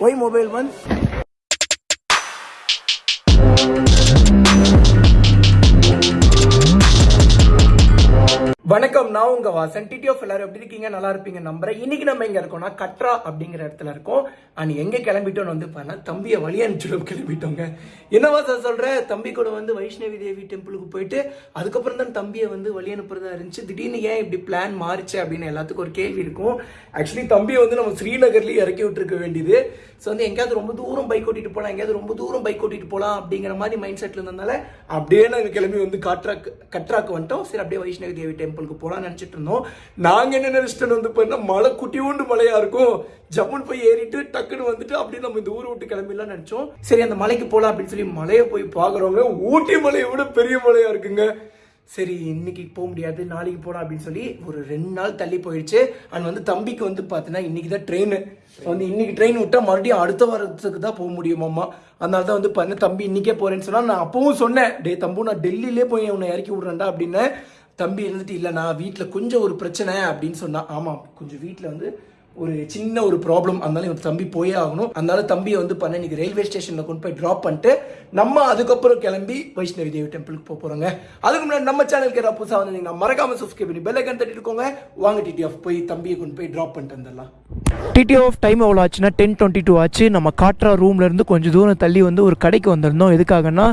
Y mobile one வணக்கம் நான் உங்க வாசன். டிடி ஆஃப் எல்லாரும் எப்படி இருக்கீங்க? நல்லா இருப்பீங்க நம்புறேன். இன்னைக்கு நம்ம எங்க இருக்கோம்னா கட்ரா அப்படிங்கிற இடத்துல இருக்கோம். அண்ட் எங்க கிளம்பிட்டோம்னு வந்து பண்ணா தம்பியை வழி அனுப்பிச்சு கிளம்பிட்டோங்க. என்னவா சார் சொல்ற? தம்பி கூட வந்து வைஷ்ணவி தேவி டெம்பிளுக்கு போயிட்டு அதுக்கப்புறம் தான் தம்பியை வந்து வழி அனுப்புறதா இருந்துச்சு. திடீர்னு ஏன் இப்படி பிளான் மாறிச்சு அப்படின்னு எல்லாத்துக்கும் ஒரு கேள்வி இருக்கும். ஆக்சுவலி தம்பியை வந்து நம்ம ஸ்ரீநகர்லயே இறக்கி விட்டுருக்க வேண்டியது. ஸோ வந்து எங்கேயாவது ரொம்ப தூரம் பைக் ஓட்டிட்டு போகலாம் எங்கேயாவது ரொம்ப தூரம் பைக் ஓட்டிட்டு போகலாம் அப்படிங்கிற மாதிரி மைண்ட் செட்ல இருந்ததுனால அப்படியே நாங்கள் கிளம்பி வந்து காட்ராக்கு கட்ராக்கு வந்துட்டோம். சரி அப்படியே வைஷ்ணவி தேவி டெம்பிளுக்கு போகலாம்னு நினச்சிட்டு இருந்தோம். நாங்கள் என்ன நினச்சிட்டு வந்து பார்த்தீங்கன்னா மழை குட்டி உண்டு மழையா இருக்கும். ஜம்முன்னு போய் ஏறிட்டு டக்குன்னு வந்துட்டு அப்படியே நம்ம இந்த ஊர் விட்டு கிளம்பிடலாம் நினச்சோம். சரி அந்த மலைக்கு போகலாம் அப்படின்னு சொல்லி மலையை போய் பார்க்குறவங்க ஊட்டி மலையை விட பெரிய மலையாக இருக்குங்க. சரி இன்னைக்கு போக முடியாது நாளைக்கு போகலாம் அப்படின்னு சொல்லி ஒரு ரெண்டு நாள் தள்ளி போயிடுச்சு அண்ட் வந்து தம்பிக்கு வந்து பார்த்தீங்கன்னா இன்னைக்கு தான் ட்ரெயின் வந்து இன்னைக்கு ட்ரெயின் விட்டா மறுபடியும் அடுத்த வாரத்துக்கு தான் போக முடியுமாம்மா அதனால தான் வந்து பார்த்தீங்கன்னா தம்பி இன்னைக்கே போறேன்னு சொன்னா நான் அப்பவும் சொன்னேன் டே தம்பு நான் டெல்லியிலே போய் உன்னை இறக்கி விடுறேன்டா அப்படின்னு. தம்பி இருந்துட்டு இல்லை நான் வீட்டில் கொஞ்சம் ஒரு பிரச்சனை அப்படின்னு சொன்னான் ஆமாம் கொஞ்சம் வீட்டில் வந்து ஒரு சின்ன ஒரு ப்ராப்ளம் அதனால இவன் தம்பி போயே ஆகணும். அதனால தம்பியை வந்து பண்ண இன்னைக்கு ரயில்வே ஸ்டேஷனில் கொண்டு போய் ட்ராப் பண்ணிட்டு நம்ம அதுக்கப்புறம் கிளம்பி வைஷ்ணவி தேவி டெம்பிளுக்கு போக போகிறோங்க அதுக்கு முன்னாடி நம்ம சேனலுக்கு ஏதாவது புதுசாக வந்தீங்கன்னா மறக்காம சப்ஸ்கிரைப் பண்ணி பெல் ஐக்கன் தட்டிட்டுக்கோங்க. வாங்க டிடிஎஃப் போய் தம்பியை கொண்டு போய் ட்ராப் பண்ணிட்டு வந்துடலாம். டிடி ஆஃப் டைம் எவ்வளோ ஆச்சுன்னா டென் டுவெண்ட்டி டூ ஆச்சு. நம்ம காட்டுற ரூம்லேருந்து கொஞ்சம் தூரம் தள்ளி வந்து ஒரு கடைக்கு வந்திருந்தோம். எதுக்காகன்னா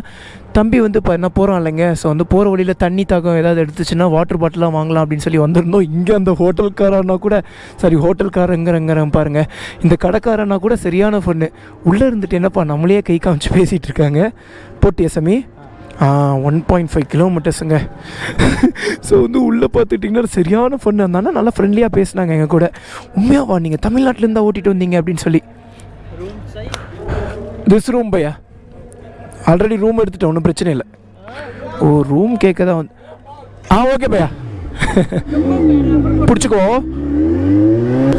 தம்பி வந்து இப்போ என்ன போகிறோம் இல்லைங்க? ஸோ வந்து போகிற வழியில் தண்ணி தாக்கம் ஏதாவது எடுத்துச்சுன்னா வாட்டர் பாட்டிலாக வாங்கலாம் அப்படின்னு சொல்லி வந்திருந்தோம். இங்கே அந்த ஹோட்டல்காரன்னா கூட சரி ஹோட்டல்காரங்கிறங்கிற பாருங்க. இந்த கடைக்காரன்னா கூட சரியான பொண்ணு உள்ளே இருந்துட்டு என்னப்பா நம்மளே கை காமிச்சு பேசிகிட்டு இருக்காங்க? போட்டியா சாமி? ஒன் பாயிண்ட் ஃபைவ் கிலோமீட்டர்ஸுங்க ஸோ வந்து உள்ளே பார்த்துட்டிங்கன்னா சரியான ஃபன் அந்த நல்லா ஃப்ரெண்ட்லியாக பேசினாங்க எங்கள் கூட. உண்மையாவா நீங்கள் தமிழ்நாட்டிலேருந்து ஓட்டிகிட்டு வந்தீங்க அப்படின்னு சொல்லி. திஸ் ரூம் பையா? ஆல்ரெடி ரூம் எடுத்துட்டேன் ஒன்றும் பிரச்சனை இல்லை. ஓ ரூம் கேட்க தான் வந்து ஆ ஓகே பையா. பிடிச்சிக்கோ.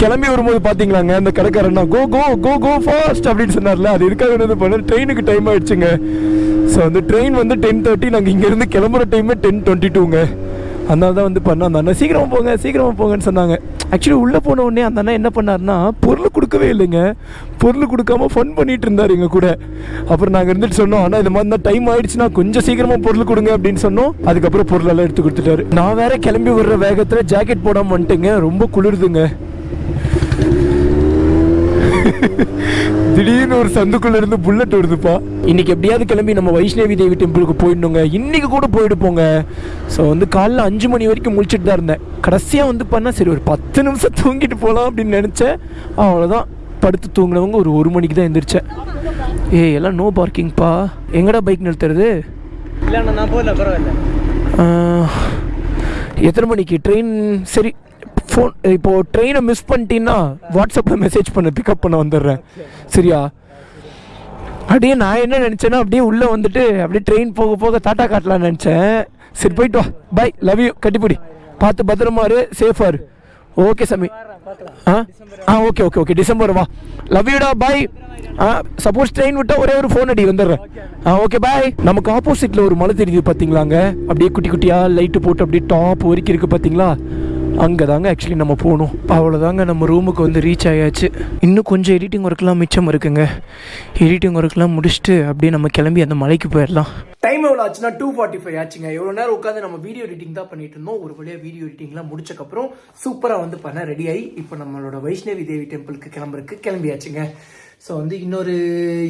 கிளம்பி வரும்போது பார்த்தீங்களாங்க அந்த கடைக்காரன்னா கோ கோ கோ கோ ஃபாஸ்ட் அப்படின்னு சொன்னார்ல. அது இருக்காது என்ன பண்ண. ட்ரெயினுக்கு டைம் ஆயிடுச்சுங்க. ஸோ வந்து ட்ரெயின் வந்து டென் தேர்ட்டி நாங்கள் இங்கேருந்து கிளம்புற டைமே டென் டுவெண்ட்டி டூங்க அதனால தான் வந்து பண்ண அந்த அண்ணன் சீக்கிரமாக போங்க சீக்கிரமாக போங்கன்னு சொன்னாங்க. ஆக்சுவலி உள்ளே போன உடனே அந்த அண்ணா என்ன பண்ணாருன்னா பொருள் கொடுக்கவே இல்லைங்க. பொருள் கொடுக்காம ஃபன் பண்ணிட்டு இருந்தார் எங்கள் கூட. அப்புறம் நாங்கள் இருந்துட்டு சொன்னோம் ஆனால் இந்த மாதிரி தான் டைம் ஆயிடுச்சுன்னா கொஞ்சம் சீக்கிரமாக பொருள் கொடுங்க அப்படின்னு சொன்னோம். அதுக்கப்புறம் பொருள் எல்லாம் எடுத்து கொடுத்துட்டாரு. நான் வேற கிளம்பி விடுற வேகத்தில் ஜாக்கெட் போடாமல் வந்துட்டுங்க. ரொம்ப குளிருதுங்க. திடீர்னு ஒரு சந்துக்குள்ள இருந்து புல்லட் வருதுப்பா. இன்னைக்கு எப்படியாவது கிளம்பி நம்ம வைஷ்ணவி தேவி டெம்பிளுக்கு போயிடணுங்க. இன்னைக்கு கூட போயிட்டு போங்க ஸோ வந்து காலைல அஞ்சு மணி வரைக்கும் முழிச்சிட்டு தான் இருந்தேன். கடைசியாக வந்து பண்ணா சரி ஒரு பத்து நிமிஷம் தூங்கிட்டு போகலாம் அப்படின்னு நினச்சேன். அவ்வளோதான் படுத்து தூங்கினவங்க ஒரு ஒரு மணிக்கு தான் எந்திரிச்சேன். ஏய் எல்லாம் நோ பார்க்கிங்ப்பா எங்கடா பைக் நிறுத்துறது? இல்லைண்ணா நான் போகல பரவாயில்ல. எத்தனை மணிக்கு? ட்ரெயின் சரி ஃபோன் இப்போது ட்ரெயினை மிஸ் பண்ணிட்டீங்கன்னா வாட்ஸ்அப்பில் மெசேஜ் பண்ண பிக்கப் பண்ண வந்துடுறேன். சரியா? அப்படியே நான் என்ன நினச்சேன்னா அப்படியே உள்ளே வந்துட்டு அப்படியே ட்ரெயின் போக போக டாட்டா காட்டலான்னு நினச்சேன். சரி போயிட்டு வா. பை லவ் யூ கட்டிப்பிடி. பார்த்து பத்திரமா இரு. சேஃபாக இரு. ஓகே சாமி. ஆ? ஆ ஓகே ஓகே ஓகே டிசம்பர் வா. லவ் யூடா பாய் ஆ சப்போஸ் ட்ரெயின் விட்டால் ஒரே ஒரு ஃபோன் அடி வந்துடுறேன். ஆ ஓகே பாய் நமக்கு ஆப்போசிட்டில் ஒரு மலை தெரியுது பார்த்தீங்களாங்க அப்படியே குட்டி குட்டியாக லைட்டு போட்டு அப்படியே டாப் வரைக்கும் இருக்குது பார்த்தீங்களா அங்கே தாங்க ஆக்சுவலி நம்ம போகணும். அவ்வளோதாங்க நம்ம ரூமுக்கு வந்து ரீச் ஆயாச்சு. இன்னும் கொஞ்சம் எடிட்டிங் ஒர்க்லாம் மிச்சம் இருக்குங்க. எடிட்டிங் ஒர்க்லாம் முடிச்சுட்டு அப்படியே நம்ம கிளம்பி அந்த மலைக்கு போயிடலாம். டைம் எவ்வளோ ஆச்சுன்னா டூ ஃபார்ட்டி ஃபைவ் ஆச்சுங்க. எவ்வளோ நேரம் உட்காந்து நம்ம வீடியோ எடிட்டிங் தான் பண்ணிட்டு இருந்தோம். ஒரு வழியாக வீடியோ எடிட்டிங்லாம் முடிச்சக்கப்புறம் சூப்பராக வந்து பண்ண ரெடி ஆகி இப்போ நம்மளோட வைஷ்ணவி தேவி டெம்பிளுக்கு கிளம்புறதுக்கு கிளம்பியாச்சுங்க. ஸோ வந்து இன்னொரு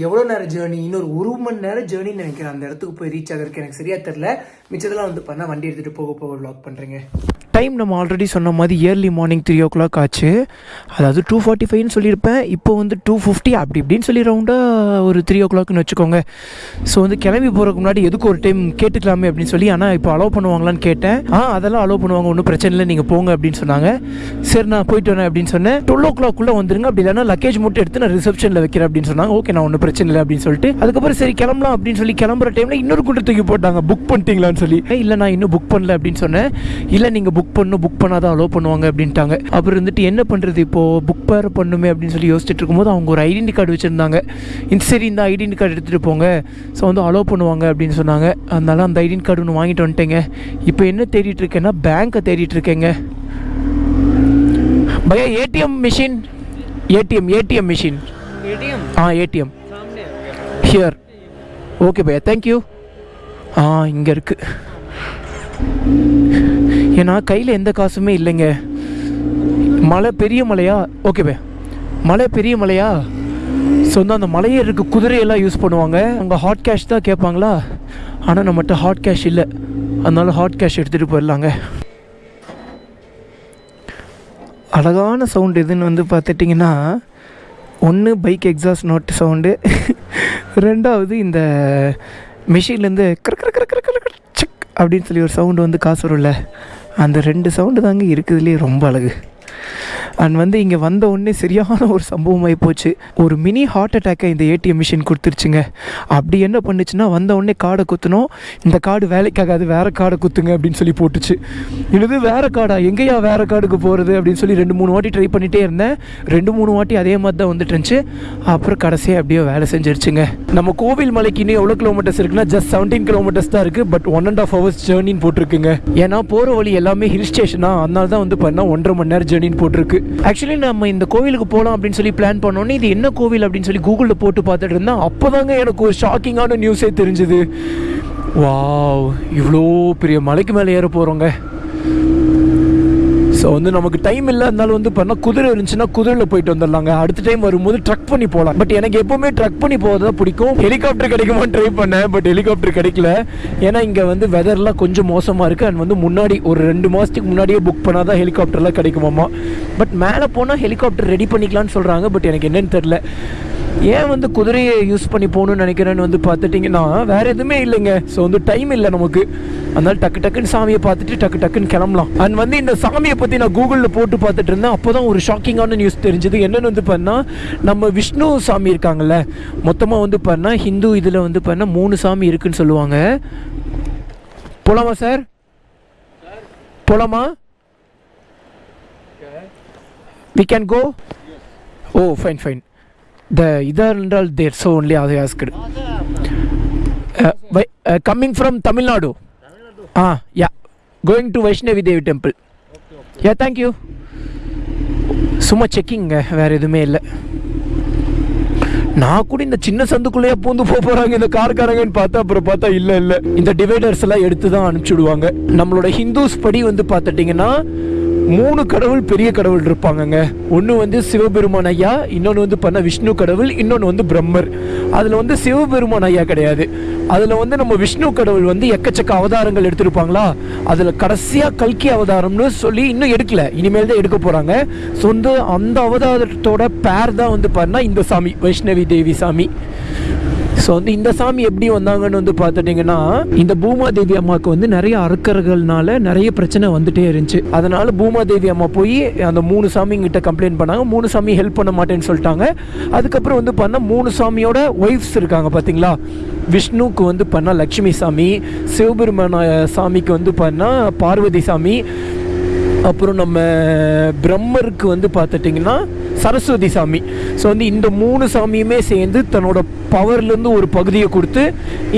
எவ்வளோ நேரம் ஜேர்னி இன்னொரு ஒரு மணி நேரம் ஜேர்னின்னு நினைக்கிறேன். அந்த இடத்துக்கு போய் ரீச் ஆகிறதுக்கு எனக்கு சரியா தெரில மிச்சதெல்லாம் வந்து பண்ண வண்டி எடுத்துகிட்டு போக போக vlog பண்ணுறேங்க டைம் நம்ம ஆல்ரெடி சொன்ன மாதிரி early morning three o'clock ஆச்சு. அதாவது டூ ஃபார்ட்டி ஃபைவ்னு சொல்லியிருப்பேன். இப்போ வந்து டூ ஃபிஃப்டி அப்படி இப்படின்னு சொல்லி ரவுண்டாக ஒரு த்ரீ ஓ கிளாக்னு வச்சுக்கோங்க. ஸோ வந்து கிளம்பி போகிறதுக்கு முன்னாடி எதுக்கு ஒரு டைம் கேட்டுக்கலாமே அப்படின்னு சொல்லி ஆனால் இப்போ அலோவ் பண்ணுவாங்களான்னு கேட்டேன். ஆ அதெல்லாம் அலோவ் பண்ணுவாங்க. ஒன்றும் பிரச்சனை இல்லை. நீங்கள் போங்க அப்படின்னு சொன்னாங்க. சரி நான் போயிட்டு வரேன் அப்படின்னு சொன்னேன். டுவெல் ஓ கிளாக்குள்ளே வந்துருங்க. அப்படி இல்லைன்னா லக்கேஜ் மட்டும் எடுத்து நான் ரிசப்ஷனில் வைக்கிறேன் அப்படின்னு சொன்னாங்க. ஓகே நான் ஒன்றும் பிரச்சனை இல்லை அப்படின்னு சொல்லிட்டு. அதுக்கப்புறம் சரி கிளம்பலாம் அப்படின்னு சொல்லி கிளம்புற டைமில் இன்னொரு கூட்டத்துக்கு போட்டாங்க. புக் பண்ணிட்டீங்களான்னு சொல்லி. இல்லை நான் இன்னும் புக் பண்ணல அப்படின்னு சொன்னேன். இல்லை நீங்கள் புக் புக் பண்ணும் புக் பண்ணாதான் அலோவ் பண்ணுவாங்க அப்படின்ட்டாங்க. அப்புறம் வந்துட்டு என்ன பண்ணுறது இப்போது புக் பேர் பண்ணுமே அப்படின்னு சொல்லி யோசிச்சுட்டு இருக்கும்போது அவங்க ஒரு ஐடென்டி கார்டு வச்சுருந்தாங்க. இந்த சரி இந்த ஐடென்டி கார்டு எடுத்துகிட்டு போங்க. ஸோ வந்து அலோவ் பண்ணுவாங்க அப்படின்னு சொன்னாங்க. அதனால் அந்த ஐடென்டி கார்டு ஒன்று வாங்கிட்டு வந்துட்டேங்க. இப்போ என்ன தேடிட்டு இருக்கேன்னா பேங்க்கை தேடிட்டு இருக்கேங்க. பையா ATM machine ATM ATM machine ATM ஆ ஏடிஎம் ஷியர் ஓகே பையா தேங்க்யூ ஆ இங்கே இருக்குது ஏன்னா கையில் எந்த காசுமே இல்லைங்க. மலை பெரிய மலையா ஓகே மலை பெரிய மலையா ஸோ வந்து அந்த மலையே இருக்க குதிரையெல்லாம் யூஸ் பண்ணுவாங்க. அங்கே ஹாட் கேஷ் தான் கேட்பாங்களா? ஆனால் நம்மகிட்ட ஹாட் கேஷ் இல்லை. அதனால ஹாட் கேஷ் எடுத்துகிட்டு போயிடலாங்க. அழகான சவுண்டு எதுன்னு வந்து பார்த்துட்டிங்கன்னா ஒன்று பைக் எக்ஸாஸ்ட் நோட் சவுண்டு ரெண்டாவது இந்த மிஷின்லேருந்து கர் கிற கர் கர் கர் சிக் அப்படின்னு சொல்லி ஒரு சவுண்டு வந்து காசு வரும்ல. அந்த ரெண்டு சவுண்டு தாங்க இருக்குதுலேயே ரொம்ப அழகு. அண்ட் வந்து இங்கே வந்த உடனே சரியான ஒரு சம்பவம் ஆகி போச்சு. ஒரு மினி ஹார்ட் அட்டாக்கை இந்த ஏடிஎம் மிஷின் கொடுத்துருச்சுங்க. அப்படி என்ன பண்ணுச்சுன்னா வந்த உடனே கார்டை குத்தணும் இந்த கார்டு வேலைக்காகாது வேறு கார்டை குத்துங்க அப்படின்னு சொல்லி போட்டுச்சு. இது வேறு கார்டா எங்கேயா வேறு கார்டுக்கு போகிறது அப்படின்னு சொல்லி ரெண்டு மூணு வாட்டி ட்ரை பண்ணிகிட்டே இருந்தேன். ரெண்டு மூணு வாட்டி அதே மாதிரி தான் வந்துட்டு இருந்துச்சு. அப்புறம் கடைசியாக அப்படியே வேலை செஞ்சிருச்சுங்க. நம்ம கோவில் மலைக்கு இன்னும் எவ்வளோ கிலோமீட்டர்ஸ் இருக்குன்னா ஜஸ்ட் செவன்டீன் கிலோமீட்டர்ஸ் தான் இருக்குது but one and half hours ஜேர்னின்னு போட்டிருக்குங்க. ஏன்னா போகிற வழி எல்லாமே ஹில் ஸ்டேஷனாக அதனால தான் வந்து பார்த்தீங்கன்னா ஒன்றரை மணி நேரம் ஜேர்னின்னு போட்டிருக்கு. ஆக்சுவலி நம்ம இந்த கோவிலுக்கு போகலாம் அப்படின்னு சொல்லி பிளான் பண்ணோன்னே இது என்ன கோவில் அப்படின்னு சொல்லி கூகுளில் போட்டு பார்த்துட்டு இருந்தேன். அப்போதாங்க எனக்கு ஒரு ஷாக்கிங்கான நியூஸே தெரிஞ்சுது. வாவ் இவ்வளோ பெரிய மலைக்கு மேலே ஏற போகிறோங்க ஸோ வந்து நமக்கு டைம் இல்லை இருந்தாலும் வந்து பண்ணால் குதிரை இருந்துச்சுன்னா குதிரையில் போயிட்டு வந்துடலாங்க. அடுத்த டைம் வரும்போது ட்ரக் பண்ணி போகலாம். பட் எனக்கு எப்போவுமே ட்ரக் பண்ணி போகிறது தான் பிடிக்கும். ஹெலிகாப்டர் கிடைக்குமான்னு ட்ரை பண்ணேன் பட் ஹெலிகாப்டர் கிடைக்கல. ஏன்னா இங்கே வந்து வெதர்லாம் கொஞ்சம் மோசமாக இருக்குது அண்ட் வந்து முன்னாடி ஒரு ரெண்டு மாதத்துக்கு முன்னாடியே புக் பண்ணால் தான் ஹெலிகாப்டர்லாம் கிடைக்குமாமா. பட் மேலே போனால் ஹெலிகாப்டர் ரெடி பண்ணிக்கலாம்னு சொல்கிறாங்க பட் எனக்கு என்னன்னு தெரில ஏன் வந்து குதிரையை யூஸ் பண்ணி போகணும்னு நினைக்கிறேன்னு வந்து பார்த்துட்டிங்கன்னா வேறு எதுவுமே இல்லைங்க. ஸோ வந்து டைம் இல்லை நமக்கு. அதனால டக்கு டக்குன்னு சாமியை பார்த்துட்டு டக்கு டக்குன்னு கிளம்பலாம். அண்ட் வந்து இந்த சாமியை பற்றி நான் கூகுளில் போட்டு பார்த்துட்டு இருந்தேன். அப்போ தான் ஒரு ஷாக்கிங்கான நியூஸ் தெரிஞ்சது. என்னென்னு வந்து பண்ணால் நம்ம விஷ்ணு சாமி இருக்காங்கல்ல. மொத்தமாக வந்து பண்ணால் ஹிந்து இதில் வந்து பண்ணால் மூணு சாமி இருக்குன்னு சொல்லுவாங்க. போலாமா சார் போலாமா? We can go oh fine fine the either என்றால் தேர் ஸோ ஒன்லி அதை asked coming from Tamil Nadu ah yeah going to Vaishnavi Devi temple yeah thank you சும்மா செக்கிங்க வேறு எதுவுமே இல்லை. நான் கூட இந்த சின்ன சந்துக்குள்ளேயே பூந்து போக போறாங்க இந்த கார்காரங்கன்னு பார்த்தா அப்புறம் பார்த்தா இல்ல இல்ல. இந்த டிவைடர்ஸ் எல்லாம் எடுத்து தான் அனுப்பிச்சுடுவாங்க. நம்மளோட ஹிந்துஸ் படி வந்து பார்த்துட்டிங்கன்னா மூணு கடவுள் பெரிய கடவுள் இருப்பாங்கங்க. ஒன்று வந்து சிவபெருமான் ஐயா இன்னொன்று வந்து பண்ண விஷ்ணு கடவுள் இன்னொன்று வந்து பிரம்மர். அதில் வந்து சிவபெருமான் ஐயா கிடையாது. அதில் வந்து நம்ம விஷ்ணு கடவுள் வந்து எக்கச்சக்க அவதாரங்கள் எடுத்திருப்பாங்களா? அதில் கடைசியாக கல்கி அவதாரம்னு சொல்லி இன்னும் எடுக்கல. இனிமேல் தான் எடுக்க போகிறாங்க ஸோ வந்து அந்த அவதாரத்தோட பேர் தான் வந்து பாருன்னா இந்த சாமி வைஷ்ணவி தேவி சாமி. ஸோ வந்து இந்த சாமி எப்படி வந்தாங்கன்னு வந்து பார்த்துட்டிங்கன்னா இந்த பூமாதேவி அம்மாவுக்கு வந்து நிறைய அறுக்கர்கள்னால நிறைய பிரச்சனை வந்துட்டே இருந்துச்சு. அதனால பூமாதேவி அம்மா போய் அந்த மூணு சாமிங்கிட்ட கம்ப்ளைண்ட் பண்ணாங்க. மூணு சாமி ஹெல்ப் பண்ண மாட்டேன்னு சொல்லிட்டாங்க. அதுக்கப்புறம் வந்து பார்த்தா மூணு சாமியோட ஒய்ஃப்ஸ் இருக்காங்க பார்த்தீங்களா? விஷ்ணுக்கு வந்து பண்ணால் லக்ஷ்மி சாமி சிவபெருமான சாமிக்கு வந்து பண்ணால் பார்வதி சாமி. அப்புறம் நம்ம பிரம்மருக்கு வந்து பார்த்துட்டிங்கன்னா சரஸ்வதி சாமி. ஸோ வந்து இந்த மூணு சாமியுமே சேர்ந்து தன்னோட பவர்லேருந்து ஒரு பகுதியை கொடுத்து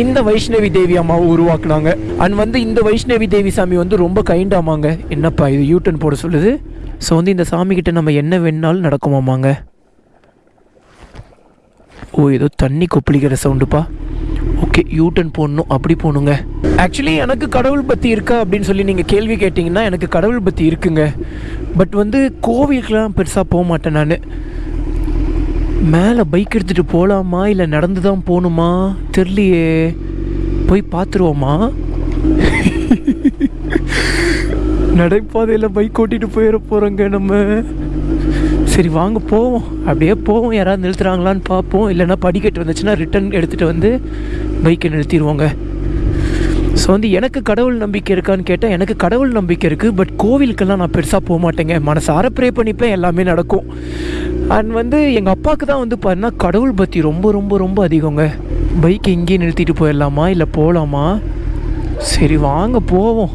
இந்த வைஷ்ணவி தேவி அம்மாவை உருவாக்குனாங்க. அண்ட் வந்து இந்த வைஷ்ணவி தேவி சாமி வந்து ரொம்ப கைண்டாமாங்க என்னப்பா இது யூட்டன் போட சொல்லுது? ஸோ வந்து இந்த சாமிக்கிட்ட நம்ம என்ன வேணாலும் நடக்குமாமாங்க? ஓ ஏதோ தண்ணி கொப்பளிக்கிற சவுண்டுப்பா. ஓகே யூட்டன் போடணும். அப்படி போகணுங்க. ஆக்சுவலி எனக்கு கடவுள் பற்றி இருக்கா அப்படின்னு சொல்லி நீங்கள் கேள்வி கேட்டிங்கன்னா எனக்கு கடவுள் பற்றி இருக்குங்க. பட் வந்து கோவிலுக்கெலாம் பெருசாக போக மாட்டேன் நான். மேலே பைக் எடுத்துகிட்டு போகலாமா இல்லை நடந்து தான் போகணுமா தெரியலையே போய் பார்த்துருவோமா நடைபாதையில் பைக் ஓட்டிட்டு போயிட போகிறோங்க நம்ம. சரி வாங்க போவோம். அப்படியே போவோம். யாராவது நிறுத்துறாங்களான்னு பார்ப்போம். இல்லைன்னா படிக்கட்டு வந்துச்சுன்னா ரிட்டன் எடுத்துகிட்டு வந்து பைக்கை நிறுத்திடுவோங்க. ஸோ வந்து எனக்கு கடவுள் நம்பிக்கை இருக்கான்னு கேட்டால் எனக்கு கடவுள் நம்பிக்கை இருக்குது பட் கோவிலுக்கெல்லாம் நான் பெருசாக போக மாட்டேங்க. மனசார ப்ரே பண்ணிப்பேன் எல்லாமே நடக்கும். அண்ட் வந்து எங்கள் அப்பாவுக்கு தான் வந்து பார்த்தீங்கன்னா கடவுள் பற்றி ரொம்ப ரொம்ப ரொம்ப அதிகங்க. பைக் இங்கேயே நிறுத்திட்டு போயிடலாமா இல்லை போகலாமா சரி வாங்க போவோம்.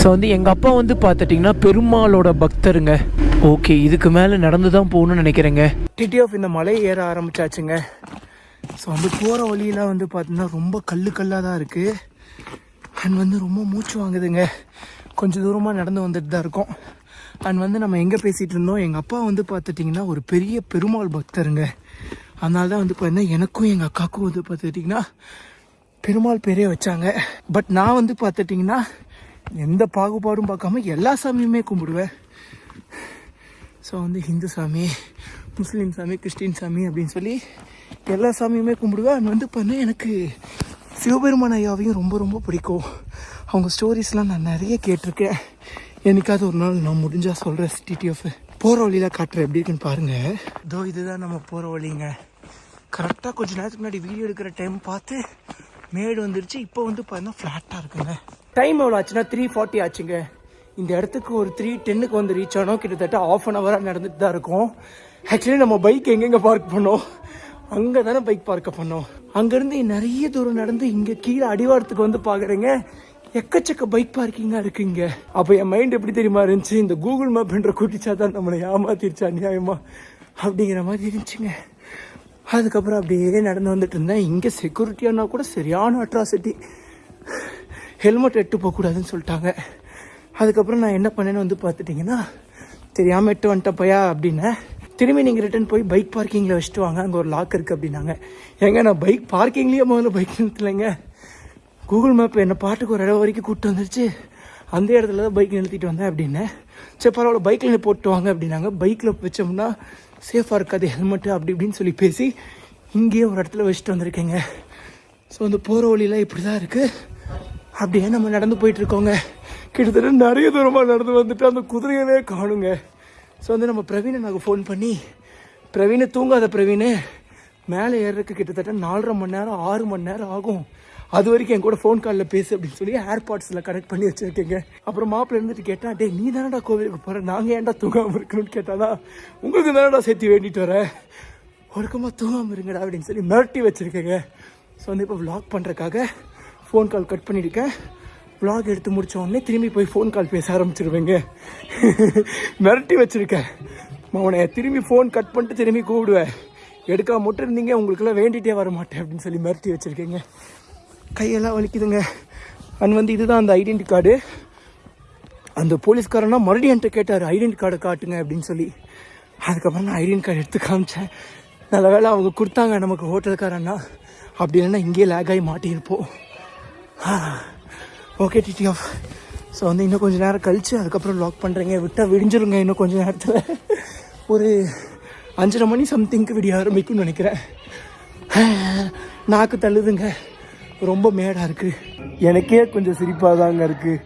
ஸோ வந்து எங்கள் அப்பா வந்து பார்த்துட்டிங்கன்னா பெருமாளோட பக்தருங்க. ஓகே இதுக்கு மேலே நடந்து தான் போகணும்னு நினைக்கிறேங்க. டிடி ஆஃப் இந்த மலை ஏற ஆரம்பிச்சாச்சுங்க. ஸோ வந்து போகிற வழியெல்லாம் வந்து பார்த்தீங்கன்னா ரொம்ப கல்லு கல்லாக தான் இருக்குது அண்ட் வந்து ரொம்ப மூச்சு வாங்குதுங்க. கொஞ்சம் தூரமாக நடந்து வந்துட்டு தான் இருக்கோம். அண்ட் வந்து நம்ம எங்கே பேசிகிட்டு இருந்தோம்? எங்கள் அப்பா வந்து பார்த்துட்டிங்கன்னா ஒரு பெரிய பெருமாள் பக்தருங்க. அதனால தான் வந்து பார்த்தீங்கன்னா எனக்கும் எங்கள் அக்காவுக்கும் வந்து பார்த்துட்டிங்கன்னா பெருமாள் பேரே வச்சாங்க. பட் நான் வந்து பார்த்துட்டிங்கன்னா எந்த பாகுபாடும் பார்க்காம எல்லா சாமியுமே கும்பிடுவேன். ஸோ வந்து ஹிந்து சாமி முஸ்லீம் சாமி கிறிஸ்டின் சாமி அப்படின்னு சொல்லி எல்லா சாமியுமே கும்பிடுவேன் அண்ட் வந்து பார்த்தீங்கன்னா எனக்கு சிவபெருமான் ஐயாவையும் ரொம்ப ரொம்ப பிடிக்கும். அவங்க ஸ்டோரிஸ்லாம் நான் நிறைய கேட்டிருக்கேன். என்னைக்காவது ஒரு நாள் நான் முடிஞ்சால் சொல்கிறேன் டிடிஎஃப் போகிற வழியில் காட்டுறேன் எப்படி இருக்குன்னு பாருங்கள் இதோ இதுதான் நம்ம போகிற வழிங்க. கரெக்டாக கொஞ்ச நேரத்துக்கு முன்னாடி வீடியோ எடுக்கிற டைம் பார்த்து மேடு வந்துருச்சு. இப்போ வந்து பார்த்தீங்கன்னா ஃப்ளாட்டாக இருக்குங்க. டைம் எவ்வளோ ஆச்சுன்னா த்ரீ ஃபார்ட்டி ஆச்சுங்க. இந்த இடத்துக்கு ஒரு த்ரீ டென்னுக்கு வந்து ரீச் ஆனோம் கிட்டத்தட்ட ஆஃப் அன் ஹவராக நடந்துட்டு தான் இருக்கும். ஆக்சுவலி நம்ம பைக் எங்கெங்கே பார்க் பண்ணோம்? அங்கே தானே பைக் பார்க்க பண்ணோம். அங்கேருந்து நிறைய தூரம் நடந்து இங்கே கீழே அடிவாரத்துக்கு வந்து பார்க்குறேங்க எக்கச்சக்க பைக் பார்க்கிங்காக இருக்குங்க. அப்போ என் மைண்ட் எப்படி தெரியுமா இருந்துச்சு? இந்த கூகுள் மேப்ன்ற கூட்டிச்சா தான் நம்மளை ஏமாத்திருச்சு அநியாயமா. அப்படிங்கிற மாதிரி இருந்துச்சுங்க. அதுக்கப்புறம் அப்படியே நடந்து வந்துட்டு இருந்தேன். இங்கே செக்யூரிட்டியானா கூட சரியான அட்ராசிட்டி ஹெல்மெட் எட்டு போகக்கூடாதுன்னு சொல்லிட்டாங்க. அதுக்கப்புறம் நான் என்ன பண்ணேன்னு வந்து பார்த்துட்டிங்கன்னா தெரியாமல் எட்டு வந்துட்டப்பையா அப்படின்னு திரும்பி நீங்கள் ரிட்டர்ன் போய் பைக் பார்க்கிங்கில் வச்சுட்டு வாங்க. அங்கே ஒரு லாக் இருக்குது அப்படின்னாங்க. ஏங்க நான் பைக் பார்க்கிங்லேயே முதல்ல பைக் நிறுத்தலைங்க. கூகுள் மேப் என்னை பாட்டுக்கு ஒரு இடம் வரைக்கும் கூப்பிட்டு வந்துருச்சு. அந்த இடத்துல தான் பைக் நிறுத்திட்டு வந்தேன் அப்படின்னேன் சரி பரவாயில்ல பைக்கில் போட்டு வாங்க அப்படின்னாங்க. பைக்கில் வச்சோம்னா சேஃபாக இருக்காது ஹெல்மெட்டு அப்படி இப்படின்னு சொல்லி பேசி இங்கேயே ஒரு இடத்துல வச்சுட்டு வந்திருக்கேங்க. ஸோ அந்த போகிற வழியெலாம் இப்படி தான் இருக்குது அப்படியே நம்ம நடந்து போயிட்டுருக்கோங்க கிட்டத்தட்ட நிறைய தூரமாக நடந்து வந்துட்டு அந்த குதிரையவே காணுங்க. ஸோ வந்து நம்ம பிரவீனை நாங்கள் ஃபோன் பண்ணி பிரவீனை தூங்காத பிரவீனு மேலே ஏறுறதுக்கு கிட்டத்தட்ட நாலரை மணி நேரம் ஆறு மணி நேரம் ஆகும். அது வரைக்கும் என் கூட ஃபோன் காலில் பேசு அப்படின்னு சொல்லி ஏர்பாட்ஸில் கனெக்ட் பண்ணி வச்சுருக்கேங்க. அப்புறம் மாப்பிள்ளை இருந்துட்டு கேட்டா டே நீ தானடா கோவிலுக்கு போகிற நாங்கள் ஏன்டா தூங்காமல் இருக்கணும்னு கேட்டானா உங்களுக்கு தானடா சேர்த்து வேண்டிட்டு வரேன் ஒழுக்கமாக தூங்காமல் இருங்கடா அப்படின்னு சொல்லி மிரட்டி வச்சுருக்கேங்க. ஸோ வந்து இப்போ vlog பண்ணுறக்காக ஃபோன் கால் கட் பண்ணியிருக்கேன். ப்ளாக் எடுத்து முடித்த உடனே திரும்பி போய் ஃபோன் கால் பேச ஆரம்பிச்சிருவேங்க. மிரட்டி வச்சுருக்கேன். அவனை திரும்பி ஃபோன் கட் பண்ணிட்டு திரும்பி கூப்பிடுவேன் எடுக்காம மட்டும் இருந்தீங்க உங்களுக்கெல்லாம் வேண்டிகிட்டே வர மாட்டேன் அப்படின்னு சொல்லி மிரட்டி வச்சுருக்கேங்க. கையெல்லாம் வலிக்குதுங்க. அண்ட் வந்து இதுதான் அந்த ஐடென்டி கார்டு அந்த போலீஸ்காரனா மறுபடியும் என்கிட்ட கேட்டார் ஐடென்டி கார்டை காட்டுங்க அப்படின்னு சொல்லி. அதுக்கப்புறம் நான் ஐடென்டி கார்டு எடுத்து காமிச்சேன். நல்ல வேளை அவங்க கொடுத்தாங்க நமக்கு ஹோட்டல்காரன்னா அப்படி இல்லைன்னா இங்கேயே லேக் ஆகி மாட்டியிருப்போம். ஓகே டிடி ஆஃப் ஸோ வந்து இன்னும் கொஞ்சம் நேரம் கழித்து அதுக்கப்புறம் லாக் பண்ணுறேங்க விட்டால் விடிஞ்சிருங்க இன்னும் கொஞ்சம் நேரத்தில். ஒரு அஞ்சரை மணி சம்திங்க்கு விடிய ஆரம்பிக்கும்னு நினைக்கிறேன். நாக்கு தள்ளுதுங்க. ரொம்ப மேடாக இருக்குது எனக்கே கொஞ்சம் சிரிப்பாக தாங்க இருக்குது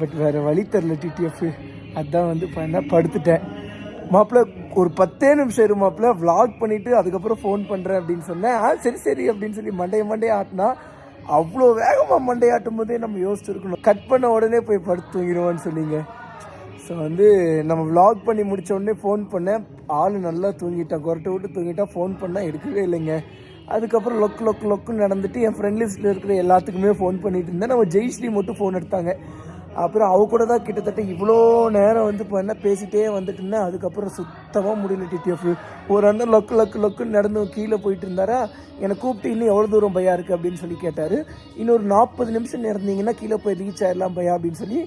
பட் வேறு வழி தெரில டிடிஎஃப் அதான் வந்து பண்ண படுத்துட்டேன். மாப்பிள்ள ஒரு பத்தே நிமிஷம் இரு மாப்பிள்ள விளாக் பண்ணிவிட்டு அதுக்கப்புறம் ஃபோன் பண்ணுறேன் அப்படின்னு சொன்னேன். ஆ சரி சரி அப்படின்னு சொல்லி மண்டைய மண்டைய ஆட்டினா அவ்வளோ வேகமாக மண்டையாட்டும் போதே நம்ம யோசிச்சிருக்கணும். கட் பண்ண உடனே போய் படுத்து தூங்கிடுவோன்னு சொன்னீங்க. ஸோ வந்து நம்ம vlog பண்ணி முடித்த உடனே ஃபோன் பண்ணேன் ஆள் நல்லா தூங்கிட்டான் கொரட்டை விட்டு தூங்கிட்டான் ஃபோன் பண்ணால் எடுக்கவே இல்லைங்க. அதுக்கப்புறம் லொக்கு லொக்கு லொக்குன்னு நடந்துட்டு என் ஃப்ரெண்ட் லிஸ்ட்டில் இருக்கிற எல்லாத்துக்குமே ஃபோன் பண்ணிட்டு இருந்தேன். நம்ம ஜெய்ஸ்ரீ மட்டும் ஃபோன் எடுத்தாங்க. அப்புறம் அவ கூட தான் கிட்டத்தட்ட இவ்வளோ நேரம் வந்து இப்போ என்ன பேசிகிட்டே வந்துட்டு இருந்தேன் அதுக்கப்புறம் சுத்தமாக முடியல டிடிஎஃப். ஒரு அண்ணன் லொக்கு லொக்கு லொக்குன்னு நடந்து கீழே போயிட்டு இருந்தாரா? என்னை கூப்பிட்டு இன்னும் எவ்வளோ தூரம் பையா இருக்குது அப்படின்னு சொல்லி கேட்டார். இன்னொரு நாற்பது நிமிஷம் நடந்தீங்கன்னா கீழே போய் ரீச் ஆகிடலாம் பையா அப்படின்னு சொல்லி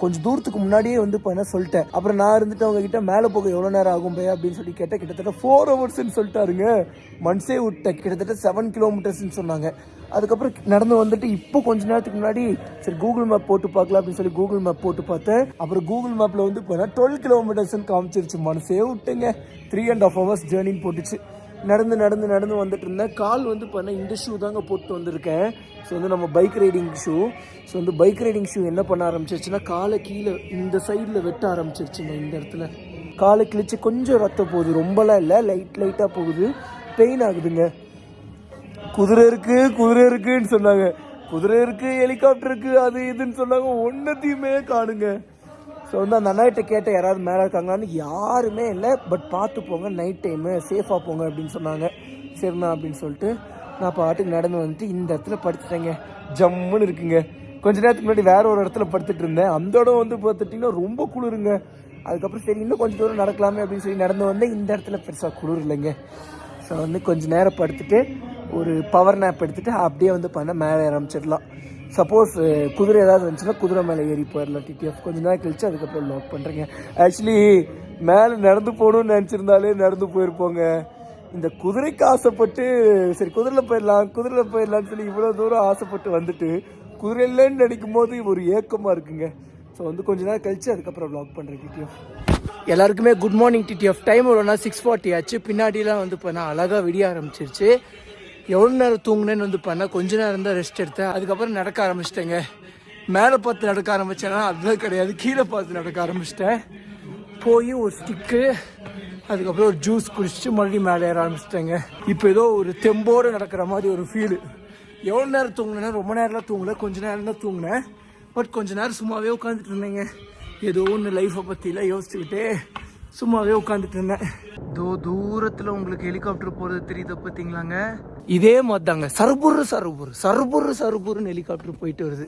கொஞ்சம் தூரத்துக்கு முன்னாடியே வந்து இப்போ என்ன சொல்லிட்டேன். அப்புறம் நான் இருந்துட்டு அவங்க கிட்ட மேலே போக எவ்வளோ நேரம் ஆகும் பையா அப்படின்னு சொல்லி கேட்டேன். கிட்டத்தட்ட ஃபோர் ஹவர்ஸ்ன்னு சொல்லிட்டாருங்க. மன்ஸே விட்டேன் கிட்டத்தட்ட செவன் கிலோமீட்டர்ஸ்ன்னு சொன்னாங்க. அதுக்கப்புறம் நடந்து வந்துட்டு இப்போ கொஞ்ச நேரத்துக்கு முன்னாடி சரி கூகுள் மேப் போட்டு பார்க்கலாம் அப்படின்னு சொல்லி கூகுள் மேப் போட்டு பார்த்தேன். அப்புறம் கூகுள் மேப்பில் வந்து இப்போ டுவெல் கிலோமீட்டர்ஸ்னு காமிச்சிருச்சு. மனசே விட்டுங்க. த்ரீ அண்ட் ஆஃப் ஹவர்ஸ் ஜேர்னின்னு போட்டுச்சு. நடந்து நடந்து நடந்து வந்துட்டு இருந்தேன். கால் வந்து பண்ண இந்த ஷூ தாங்க போட்டு வந்திருக்கேன். ஸோ வந்து நம்ம பைக் ரைடிங் ஷூ ஸோ வந்து பைக் ரைடிங் ஷூ என்ன பண்ண ஆரம்பிச்சிருச்சுன்னா காலை கீழே இந்த சைடில் வெட்ட ஆரம்பிச்சிருச்சுங்க இந்த இடத்துல. காலை கிழிச்சு கொஞ்சம் ரத்தம் போகுது. ரொம்பலாம் இல்லை லைட் லைட்டாக போகுது. பெயின் ஆகுதுங்க. குதிரை இருக்கு குதிரை இருக்குன்னு சொன்னாங்க. குதிரை இருக்கு ஹெலிகாப்டர் இருக்கு அது இதுன்னு சொன்னாங்க. ஒன்னத்தையுமே காணுங்க. ஸோ வந்து அந்த அண்ணாட்ட கேட்ட யாராவது மேலே இருக்காங்களான்னு யாருமே இல்லை. பட் பார்த்து போங்க நைட் டைமு சேஃபாக போங்க அப்படின்னு சொன்னாங்க. சரிண்ணா அப்படின்னு சொல்லிட்டு நான் பாட்டுக்கு நடந்து வந்துட்டு இந்த இடத்துல படுத்துட்டேங்க. ஜம்முன்னு இருக்குங்க. கொஞ்ச நேரத்துக்கு முன்னாடி வேற ஒரு இடத்துல படுத்துட்டு இருந்தேன். அந்த இடம் வந்து பார்த்துட்டிங்கன்னா ரொம்ப குளிருங்க. அதுக்கப்புறம் சரி இன்னும் கொஞ்சம் தூரம் நடக்கலாமே அப்படின்னு சொல்லி நடந்து வந்தேன். இந்த இடத்துல பெருசாக குளிர் இல்லைங்க. ஸோ வந்து கொஞ்ச நேரம் படுத்துட்டு ஒரு பவர் நேப் எடுத்துகிட்டு அப்படியே வந்து பண்ண மேலே ஆரம்பிச்சிடலாம். சப்போஸ் uh, குதிரை ஏதாவது வந்துச்சுன்னா குதிரை மேலே ஏறி போயிடலாம் டிடிஎஃப் கொஞ்ச நேரம் கழிச்சு அதுக்கப்புறம் லாக் பண்ணுறேங்க ஆக்சுவலி மேலே நடந்து போகணும்னு நினச்சிருந்தாலே நடந்து போயிருப்போங்க. இந்த குதிரைக்கு ஆசைப்பட்டு சரி குதிரையில் போயிடலாம் குதிரையில் போயிடலாம்னு சொல்லி இவ்வளோ தூரம் ஆசைப்பட்டு வந்துட்டு குதிரை இல்லைன்னு நினைக்கும் போது ஒரு ஏக்கமாக இருக்குங்க. ஸோ வந்து கொஞ்ச நேரம் கழிச்சு அதுக்கப்புறம் வ்ளாக் பண்ணுறேன் டிடிஎஃப் எல்லாருக்குமே குட் மார்னிங் டிடிஎஃப் டைம் எவ்வளோனா சிக்ஸ் ஃபார்ட்டி ஆச்சு. பின்னாடிலாம் வந்து இப்போ நான் அழகாக விடிய ஆரம்பிச்சிருச்சு. எவ்வளோ நேரம் தூங்குனேன்னு வந்து பண்ணால் கொஞ்ச நேரம் தான் ரெஸ்ட் எடுத்தேன். அதுக்கப்புறம் நடக்க ஆரம்பிச்சிட்டேங்க. மேலே பார்த்து நடக்க ஆரம்பித்தேன்னா அதுதான் கிடையாது. கீழே பார்த்து நடக்க ஆரம்பிச்சிட்டேன். போய் ஒரு ஸ்டிக்கு அதுக்கப்புறம் ஒரு ஜூஸ் குடிச்சிட்டு மறுபடியும் மேலே ஏற ஆரம்பிச்சிட்டேங்க. இப்போ ஏதோ ஒரு தெம்போடு நடக்கிற மாதிரி ஒரு ஃபீலு எவ்வளோ நேரம் தூங்கினேன்னா ரொம்ப நேரம்லாம் தூங்கல. கொஞ்ச நேரம் தான் தூங்கினேன். பட் கொஞ்ச நேரம் சும்மாவே உட்காந்துட்டு இருந்தேங்க. ஏதோ ஒன்று லைஃப்பை பற்றிலாம் யோசிச்சுக்கிட்டே சும்மாவே உட்காந்துட்டு இருந்தேன். தோ தூரத்தில் உங்களுக்கு ஹெலிகாப்டர் போகிறது தெரியுது பார்த்தீங்களாங்க? இதே மாதிரி தாங்க சர்புரு சர்புரு. சர்புரு சர்புருன்னு ஹெலிகாப்டர் போயிட்டு வருது.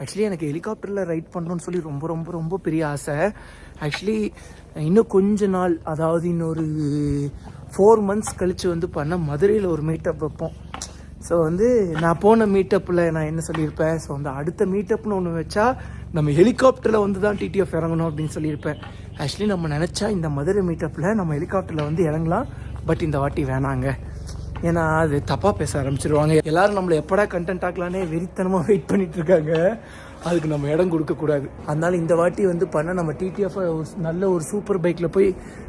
ஆக்சுவலி எனக்கு ஹெலிகாப்டரில் ரைட் பண்ணணும்னு சொல்லி ரொம்ப ரொம்ப ரொம்ப பெரிய ஆசை. ஆக்சுவலி இன்னும் கொஞ்ச நாள் அதாவது இன்னொரு ஃபோர் மந்த்ஸ் கழித்து வந்து பண்ண மதுரையில் ஒரு மீட்டப் வைப்போம். ஸோ வந்து நான் போன மீட்டப்பில் நான் என்ன சொல்லியிருப்பேன்? ஸோ வந்து அடுத்த மீட்டப்னு ஒன்று வச்சா நம்ம ஹெலிகாப்டரில் வந்து தான் டிடிஎஃப் இறங்கணும் அப்படின்னு சொல்லியிருப்பேன். ஆக்சுவலி நம்ம நினச்சா இந்த மதுரை மீட்டப்பில் நம்ம ஹெலிகாப்டரில் வந்து இறங்கலாம். பட் இந்த வாட்டி வேணாங்க. ஏன்னா அது தப்பாக பேச ஆரம்பிச்சிருவாங்க. எல்லாரும் நம்மளை எப்படா கண்டென்ட் ஆக்கலானே வெறித்தனமாக வெயிட் பண்ணிட்டு இருக்காங்க. அதுக்கு நம்ம இடம் கொடுக்கக்கூடாது அதனால இந்த வாட்டி வந்து பண்ண நம்ம டிடிஎஃப் ஒரு நல்ல ஒரு சூப்பர் பைக்கில் போய்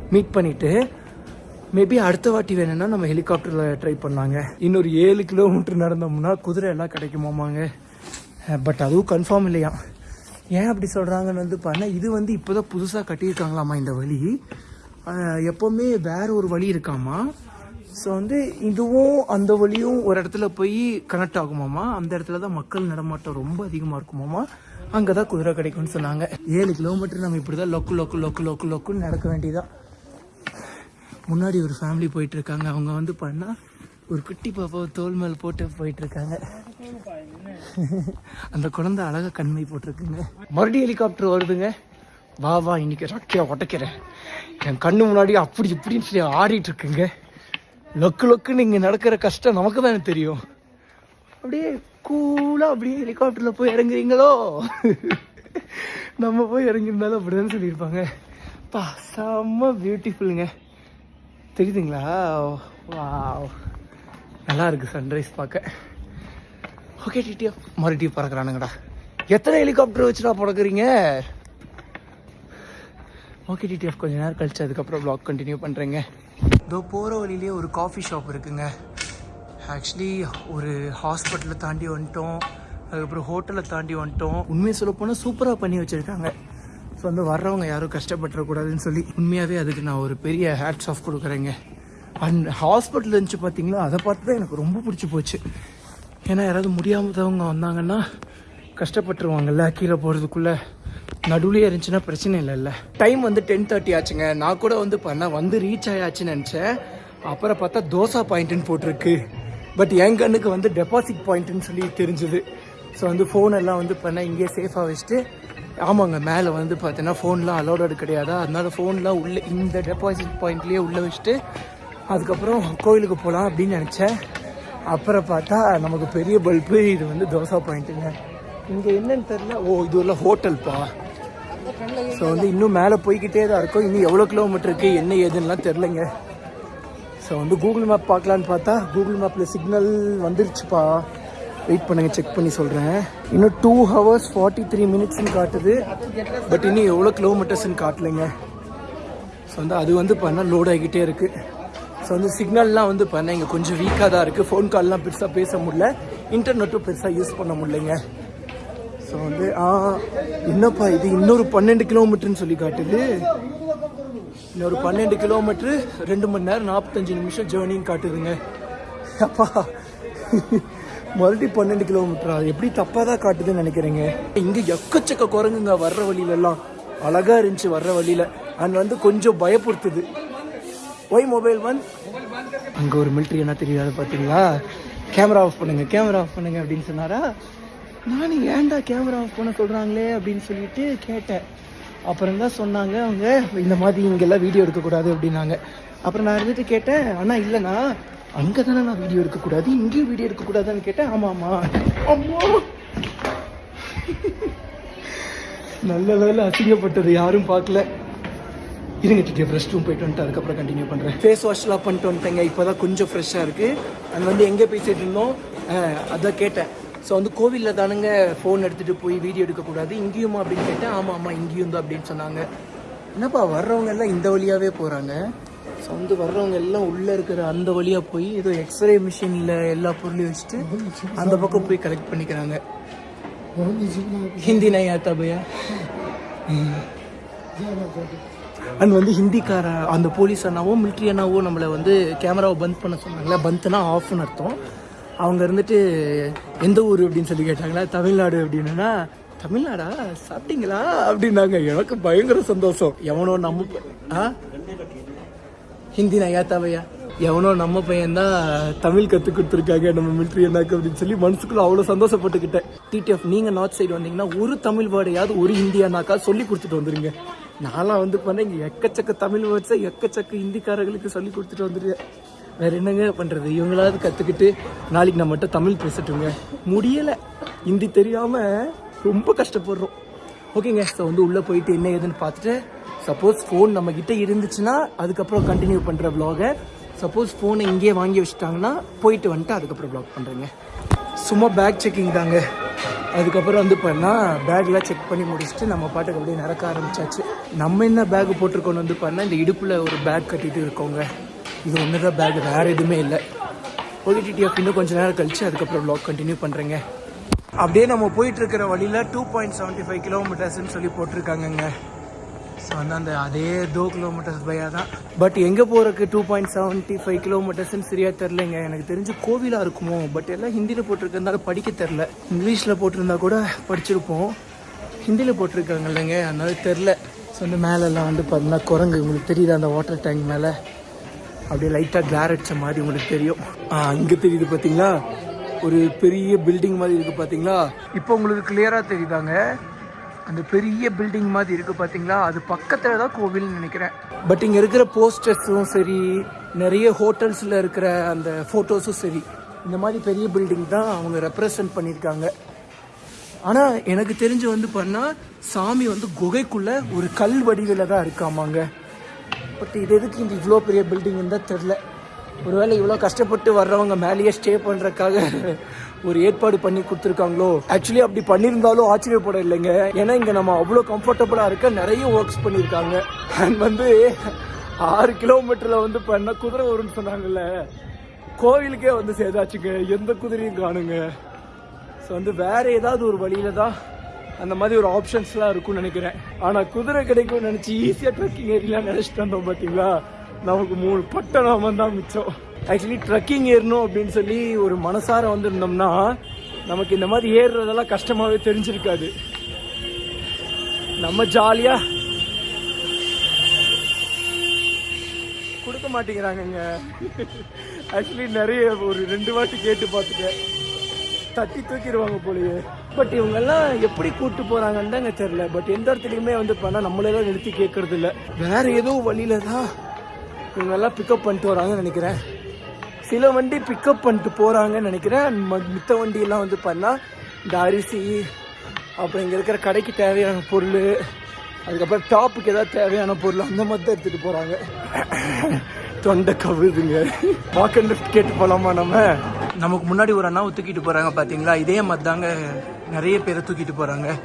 மீட் பண்ணிவிட்டு மேபி அடுத்த வாட்டி வேணும்னா நம்ம ஹெலிகாப்டரில் ட்ரை பண்ணாங்க இன்னொரு ஏழு கிலோமீட்டர் நடந்தோம்னா குதிரை எல்லாம் கிடைக்குமாமாங்க. பட் அதுவும் கன்ஃபார்ம் இல்லையா ஏன் அப்படி சொல்கிறாங்கன்னு வந்து பண்ண இது வந்து இப்போ தான் புதுசாக கட்டியிருக்காங்களாமா இந்த வழி? எப்போவுமே வேறு ஒரு வழி இருக்காமா? ஸோ வந்து இதுவும் அந்த வழியும் ஒரு இடத்துல போய் கனெக்ட் ஆகுமாமா? அந்த இடத்துல தான் மக்கள் நடமாட்டம் ரொம்ப அதிகமாக இருக்குமாமா? அங்கே தான் குதிரை கிடைக்கும்னு சொன்னாங்க. ஏழு கிலோமீட்டர் நம்ம இப்படி தான் லொக்கு லொக்கு லொக்கு லொக்கு லொக்குன்னு நடக்க வேண்டியதான் முன்னாடி ஒரு ஃபேமிலி போயிட்டுருக்காங்க அவங்க வந்து பண்ணால் ஒரு குட்டி பாப்பாவை தோல் மேல் போட்டு போயிட்டு இருக்காங்க அந்த குழந்தை அழகா கண்மை போட்டிருக்குங்க. மறுபடியும் ஹெலிகாப்டர் வருதுங்க. வா வா இன்னைக்கு ரக்கையா உடைக்கிறேன். என் கண்ணு முன்னாடி அப்படி இப்படின்னு சொல்லி ஆடிட்டு இருக்குங்க லொக்கு லொக்குன்னு இங்கே நடக்கிற கஷ்டம் நமக்கு தானே தெரியும். அப்படியே கூலாக அப்படியே ஹெலிகாப்டரில் போய் இறங்குறீங்களோ? நம்ம போய் இறங்கியிருந்தாலும் அப்படிதான் சொல்லியிருப்பாங்க. பா செம்ம பியூட்டிஃபுல்லுங்க தெரியுதுங்களா? வா நல்லா இருக்கு சன்ரைஸ் பார்க்க. ஓகே டிடியா மறுபடியும் பறக்கிறானுங்கடா. எத்தனை ஹெலிகாப்டர் வச்சுடா பறக்குறீங்க? ஓகே டிடிஎஃப் கொஞ்சம் நேரம் கழிச்சு அதுக்கப்புறம் ப்ளாக் கண்டினியூ பண்ணுறேங்க இதோ போகிற வழியிலே ஒரு காஃபி ஷாப் இருக்குங்க. ஆக்சுவலி ஒரு ஹாஸ்பிட்டலை தாண்டி வந்துட்டோம். அதுக்கப்புறம் ஹோட்டலை தாண்டி வந்துட்டோம். உண்மையை சொல்ல போனால் சூப்பராக பண்ணி வச்சுருக்காங்க. ஸோ வந்து வர்றவங்க யாரும் கஷ்டப்பட்டுறக்கூடாதுன்னு சொல்லி உண்மையாகவே அதுக்கு நான் ஒரு பெரிய ஹேட்ஸ் ஆஃப் கொடுக்குறேங்க. அண்ட் ஹாஸ்பிட்டல் இருந்துச்சு பார்த்தீங்களா அதை பார்த்து தான் எனக்கு ரொம்ப பிடிச்சி போச்சு. ஏன்னா யாராவது முடியாமதவங்க வந்தாங்கன்னா கஷ்டப்பட்டுருவாங்கல்ல கீழே போகிறதுக்குள்ளே நடுவுலேயே இருந்துச்சுன்னா பிரச்சனை இல்லைல்ல டைம் வந்து டென் தேர்ட்டி ஆச்சுங்க. நான் கூட வந்து பண்ண வந்து ரீச் ஆயாச்சுன்னு நினச்சேன். அப்புறம் பார்த்தா தோசா பாயிண்ட்டுன்னு போட்டிருக்கு. பட் என் கண்ணுக்கு வந்து டெபாசிட் பாயிண்ட்டுன்னு சொல்லி தெரிஞ்சுது. ஸோ வந்து ஃபோன் எல்லாம் வந்து பண்ணால் இங்கேயே சேஃபாக வச்சுட்டு ஆமாங்க மேலே வந்து பார்த்தீங்கன்னா ஃபோன்லாம் அலோடட் கிடையாதா? அதனால ஃபோன்லாம் உள்ளே இந்த டெபாசிட் பாயிண்ட்லேயே உள்ளே வச்சுட்டு அதுக்கப்புறம் கோயிலுக்கு போகலாம் அப்படின்னு நினச்சேன். அப்புறம் பார்த்தா நமக்கு பெரிய பல்பு இது வந்து தோசா பாயிண்ட்டுங்க இங்கே என்னன்னு தெரில ஓ இது உள்ள ஹோட்டல்ப்பா ஸோ வந்து இன்னும் மேலே போய்கிட்டே தான் இருக்கும். இன்னும் எவ்வளோ கிலோமீட்டர் இருக்குது என்ன ஏதுன்னுலாம் தெரிலங்க ஸோ வந்து கூகுள் மேப் பார்க்கலான்னு பார்த்தா கூகுள் மேப்பில் சிக்னல் வந்துருச்சுப்பா. வெயிட் பண்ணுங்கள் செக் பண்ணி சொல்கிறேன் இன்னும் டூ ஹவர்ஸ் ஃபார்ட்டி த்ரீ மினிட்ஸ்னு காட்டுது. பட் இன்னும் எவ்வளோ கிலோமீட்டர்ஸ்னு காட்டலைங்க. ஸோ வந்து அது வந்து பண்ணால் லோட் ஆகிக்கிட்டே இருக்குது ஸோ வந்து சிக்னல்லாம் வந்து பண்ண இங்கே கொஞ்சம் வீக்காக தான் இருக்குது ஃபோன் கால்லாம் பெருசாக பேச முடில இன்டர்நெட்டும் பெருசாக யூஸ் பண்ண முடியலைங்க. ஸோ வந்து ஆ என்னப்பா இது? இன்னொரு பன்னெண்டு கிலோமீட்டர்னு சொல்லி காட்டுது. இன்னொரு பன்னெண்டு கிலோமீட்ரு ரெண்டு மணி நேரம் நாற்பத்தஞ்சு நிமிஷம் ஜேர்னின்னு காட்டுதுங்க. அப்பா. மறுபடி பன்னெண்டு கிலோமீட்டரா அது எப்படி தப்பாக தான் காட்டுதுன்னு நினைக்கிறேங்க? இங்கே எக்கச்சக்க குரங்குங்க வர்ற வழியிலலாம் அழகாக இருந்துச்சு வர்ற வழியில். அண்ட் வந்து கொஞ்சம் பயப்படுத்துது. ஒய் மொபைல் ஒன் அங்கே ஒரு மிலிட்ரி என்ன தெரியாது பார்த்தீங்களா கேமரா ஆஃப் பண்ணுங்கள் கேமரா ஆஃப் பண்ணுங்க அப்படின்னு சொன்னாரா? நானும் ஏன்டா கேமரா ஆஃப் பண்ண சொல்கிறாங்களே அப்படின்னு சொல்லிட்டு கேட்டேன். அப்புறம் தான் சொன்னாங்க அவங்க இந்த மாதிரி இங்கெல்லாம் வீடியோ எடுக்கக்கூடாது அப்படின்னாங்க. அப்புறம் நான் இருந்துட்டு கேட்டேன் ஆனால் இல்லைண்ணா அங்கே தானே நான் வீடியோ எடுக்கக்கூடாது இங்கேயும் வீடியோ எடுக்கக்கூடாதுன்னு கேட்டேன். ஆமாம் ஆமாம் அம்மா! நல்ல வேலை அசிங்கப்பட்டது யாரும் பார்க்கல. இருங்க டிடிஎஃப் ரெஸ்ட் ரூம் போயிட்டு வந்துட்டு அதுக்கப்புறம் கண்டினியூ பண்ணுறேன் ஃபேஸ் வாஷ்லாம் பண்ணிட்டு வந்துட்டேங்க. இப்போ தான் கொஞ்சம் ஃப்ரெஷ்ஷாக இருக்குது அது வந்து எங்கே பேசிகிட்டு இருந்தோம்? அதான் கேட்டேன். ஸோ வந்து கோவிலில் தானுங்க ஃபோன் எடுத்துகிட்டு போய் வீடியோ எடுக்கக்கூடாது. இங்கேயுமா அப்படின்னு கேட்டேன். ஆமாம் ஆமாம் இங்கேயும் தான் அப்படின்னு சொன்னாங்க. என்னப்பா வர்றவங்க எல்லாம் இந்த வழியாகவே போகிறாங்க ஸோ வந்து வர்றவங்க எல்லாம் உள்ளே இருக்கிற அந்த வழியாக போய் ஏதோ எக்ஸ்ரே மிஷினில் எல்லா பொருளையும் வச்சுட்டு அந்த பக்கம் போய் கலெக்ட் பண்ணிக்கிறாங்க. ஹிந்தி நையா தபையா? அண்ட் வந்து ஹிந்திக்கார அந்த போலீஸ் அண்ணாவோ மிலிட்ரி அண்ணாவோ நம்மளை வந்து கேமராவை பந்த் பண்ண சொன்னாங்களே பந்த்னா ஆஃப்னு அர்த்தம். அவங்க இருந்துட்டு எந்த ஊர்? அப்படின்னு சொல்லி கேட்டாங்களா தமிழ்நாடு அப்படின்னா தமிழ்நாடா? சாப்பிட்டீங்களா? அப்படின்னாங்க. எனக்கு பயங்கர சந்தோஷம். எவனோ நம்ம ஆ? ஹிந்தி நான் ஏத்தாவையா எவனோ நம்ம பையன்தான் தமிழ் கற்றுக் கொடுத்துருக்காங்க நம்ம மிலிட்ரி என்னாக்கு அப்படின்னு சொல்லி மனசுக்குள்ள அவ்வளோ சந்தோஷப்பட்டுக்கிட்டேன். டிடிஎஃப் நீங்கள் நார்த் சைடு வந்தீங்கன்னா ஒரு தமிழ் வேர்டையாவது ஒரு ஹிந்தியானாக்கா சொல்லி கொடுத்துட்டு வந்துருங்க. நான்லாம் வந்து பண்ணேன் இங்கே எக்கச்சக்க தமிழ் வேர்ட்ஸை எக்கச்சக்க ஹிந்திக்காரர்களுக்கு சொல்லி கொடுத்துட்டு வந்துருக்கேன் வேறு என்னங்க பண்ணுறது இவங்களாவது கற்றுக்கிட்டு நாளைக்கு நம்ம மட்டும் தமிழ் பேசட்டுங்க. முடியலை. ஹிந்தி தெரியாமல் ரொம்ப கஷ்டப்படுறோம். ஓகேங்க ஸோ வந்து உள்ளே போயிட்டு என்ன ஏதுன்னு பார்த்துட்டு சப்போஸ் ஃபோன் நம்மக்கிட்ட இருந்துச்சுன்னா அதுக்கப்புறம் கண்டினியூ பண்ணுற vlog-அ சப்போஸ் ஃபோனை இங்கேயே வாங்கி வச்சுட்டாங்கன்னா போயிட்டு வந்துட்டு அதுக்கப்புறம் ப்ளாக் பண்ணுறேங்க சும்மா பேக் செக்கிங் தாங்க. அதுக்கப்புறம் வந்து பண்ணால் பேக்லாம் செக் பண்ணி முடிச்சுட்டு நம்ம பாட்டுக்கு அப்படியே நடக்க ஆரம்பிச்சாச்சு. நம்ம என்ன பேக் போட்டிருக்கோன்னு வந்து பண்ணால் இந்த இடுப்பில் ஒரு பேக் கட்டிட்டு இருக்கோங்க. இது ஒன்று தான் பேக் வேறு எதுவுமே இல்லை. ஓடிடிடிஎஃப் இன்னும் கொஞ்ச நேரம் கழிச்சு அதுக்கப்புறம் vlog கண்டினியூ பண்ணுறேங்க அப்படியே நம்ம போயிட்டு இருக்கிற வழியில டூ பாயிண்ட் செவன்ட்டி ஃபைவ் கிலோமீட்டர்ஸ்ன்னு சொல்லி போட்டிருக்காங்கங்க. ஸோ வந்து அந்த அதே டூ கிலோமீட்டர்ஸ் பையாக தான். பட் எங்கே போகிறதுக்கு டூ பாயிண்ட் செவன்ட்டி ஃபைவ் கிலோமீட்டர்ஸ்னு சரியாக தெரிலங்க எனக்கு தெரிஞ்சு கோவிலாக இருக்குமோ? பட் எல்லாம் ஹிந்தியில் போட்டிருக்கிறதுனால படிக்க தெரில இங்கிலீஷில் போட்டிருந்தா கூட படிச்சிருப்போம். ஹிந்தியில் போட்டிருக்காங்க இல்லைங்க. அதனால தெரில ஸோ வந்து மேலெல்லாம் வந்து பார்த்தீங்கன்னா குரங்கு. உங்களுக்கு தெரியுது அந்த வாட்டர் டேங்க் மேலே? அப்படியே லைட்டாக கிளார் அடிச்ச மாதிரி உங்களுக்கு தெரியும். அங்கே இங்கே தெரியுது பார்த்தீங்களா ஒரு பெரிய பில்டிங் மாதிரி இருக்குது பார்த்தீங்களா இப்போ உங்களுக்கு கிளியராக தெரியுதாங்க? அந்த பெரிய பில்டிங் மாதிரி இருக்கு பார்த்தீங்களா அது பக்கத்தில் தான் கோவில்னு நினைக்கிறேன். பட் இங்கே இருக்கிற போஸ்டர்ஸும் சரி நிறைய ஹோட்டல்ஸில் இருக்கிற அந்த ஃபோட்டோஸும் சரி இந்த மாதிரி பெரிய பில்டிங் தான் அவங்க ரெப்ரசன்ட் பண்ணியிருக்காங்க. ஆனா எனக்கு தெரிஞ்சு வந்து பண்ணா சாமி வந்து குகைக்குள்ள ஒரு கல் வடிவில தான் இருக்காமாங்க. பட் இது எதுக்கு இந்த இவ்வளோ பெரிய பில்டிங் தான் தெரில ஒருவேளை இவ்வளோ கஷ்டப்பட்டு வர்றவங்க மேலேயே ஸ்டே பண்ணுறதுக்காக ஒரு ஏற்பாடு பண்ணி கொடுத்துருக்காங்களோ? ஆக்சுவலி அப்படி பண்ணியிருந்தாலும் ஆச்சரியப்பட இல்லைங்க ஏன்னா இங்கே நம்ம அவ்வளோ கம்ஃபர்டபுளாக இருக்க நிறைய ஒர்க்ஸ் பண்ணியிருக்காங்க. அண்ட் வந்து ஆறு கிலோமீட்டரில் வந்து பண்ண குதிரை வரும்னு சொன்னாங்கல்ல? கோவிலுக்கே வந்து சேதாச்சுங்க. எந்த குதிரையும் காணுங்க. ஸோ வந்து வேறு ஏதாவது ஒரு வழியில தான் அந்த மாதிரி ஒரு ஆப்ஷன்ஸ்லாம் இருக்கும்னு நினைக்கிறேன். ஆனால் குதிரை கிடைக்கும்னு நினச்சி ஈஸியாக ட்ரக்கிங் ஏரியலாம் நினச்சிட்டு வந்தோம் பார்த்தீங்களா நமக்கு மூணு பட்டணம் தான் மிச்சம். ஆக்சுவலி ட்ரக்கிங் ஏறணும் அப்படின்னு சொல்லி ஒரு மனசார வந்திருந்தோம்னா நமக்கு இந்த மாதிரி ஏறுறதெல்லாம் கஷ்டமாகவே தெரிஞ்சிருக்காது. நம்ம ஜாலியா கொடுக்க மாட்டேங்கிறாங்கங்க. ஆக்சுவலி நிறைய ஒரு ரெண்டு வாட்டி கேட்டு பார்த்துட்டேன். தட்டி தூக்கிடுவாங்க போலயே. பட் இவங்கெல்லாம் எப்படி கூட்டு போறாங்கன்னு தாங்க தெரியல. பட் எந்த இடத்துலையுமே வந்து பண்ணால் நம்மளெல்லாம் நிறுத்தி கேட்கறது இல்லை வேற ஏதோ வழியில தான் இவங்கெல்லாம் பிக்கப் பண்ணிட்டு வராங்கன்னு நினைக்கிறேன். சில வண்டி பிக்கப் பண்ணிட்டு போகிறாங்கன்னு நினைக்கிறேன். ம- மித்த வண்டியெல்லாம் வந்து பார்த்தா இந்த அரிசி அப்புறம் இங்கே இருக்கிற கடைக்கு தேவையான பொருள் அதுக்கப்புறம் டாப்புக்கு ஏதாவது தேவையான பொருள் அந்த மாதிரி தான் எடுத்துகிட்டு போகிறாங்க தொண்டை கவுதுங்க. வாக் அண்ட் லிஃப்ட் கேட்டு போகலாமா நம்ம? நமக்கு முன்னாடி ஒரு அண்ணாவை தூக்கிட்டு போகிறாங்க பார்த்தீங்களா இதே மாதிரி தாங்க நிறைய பேரை தூக்கிட்டு போகிறாங்க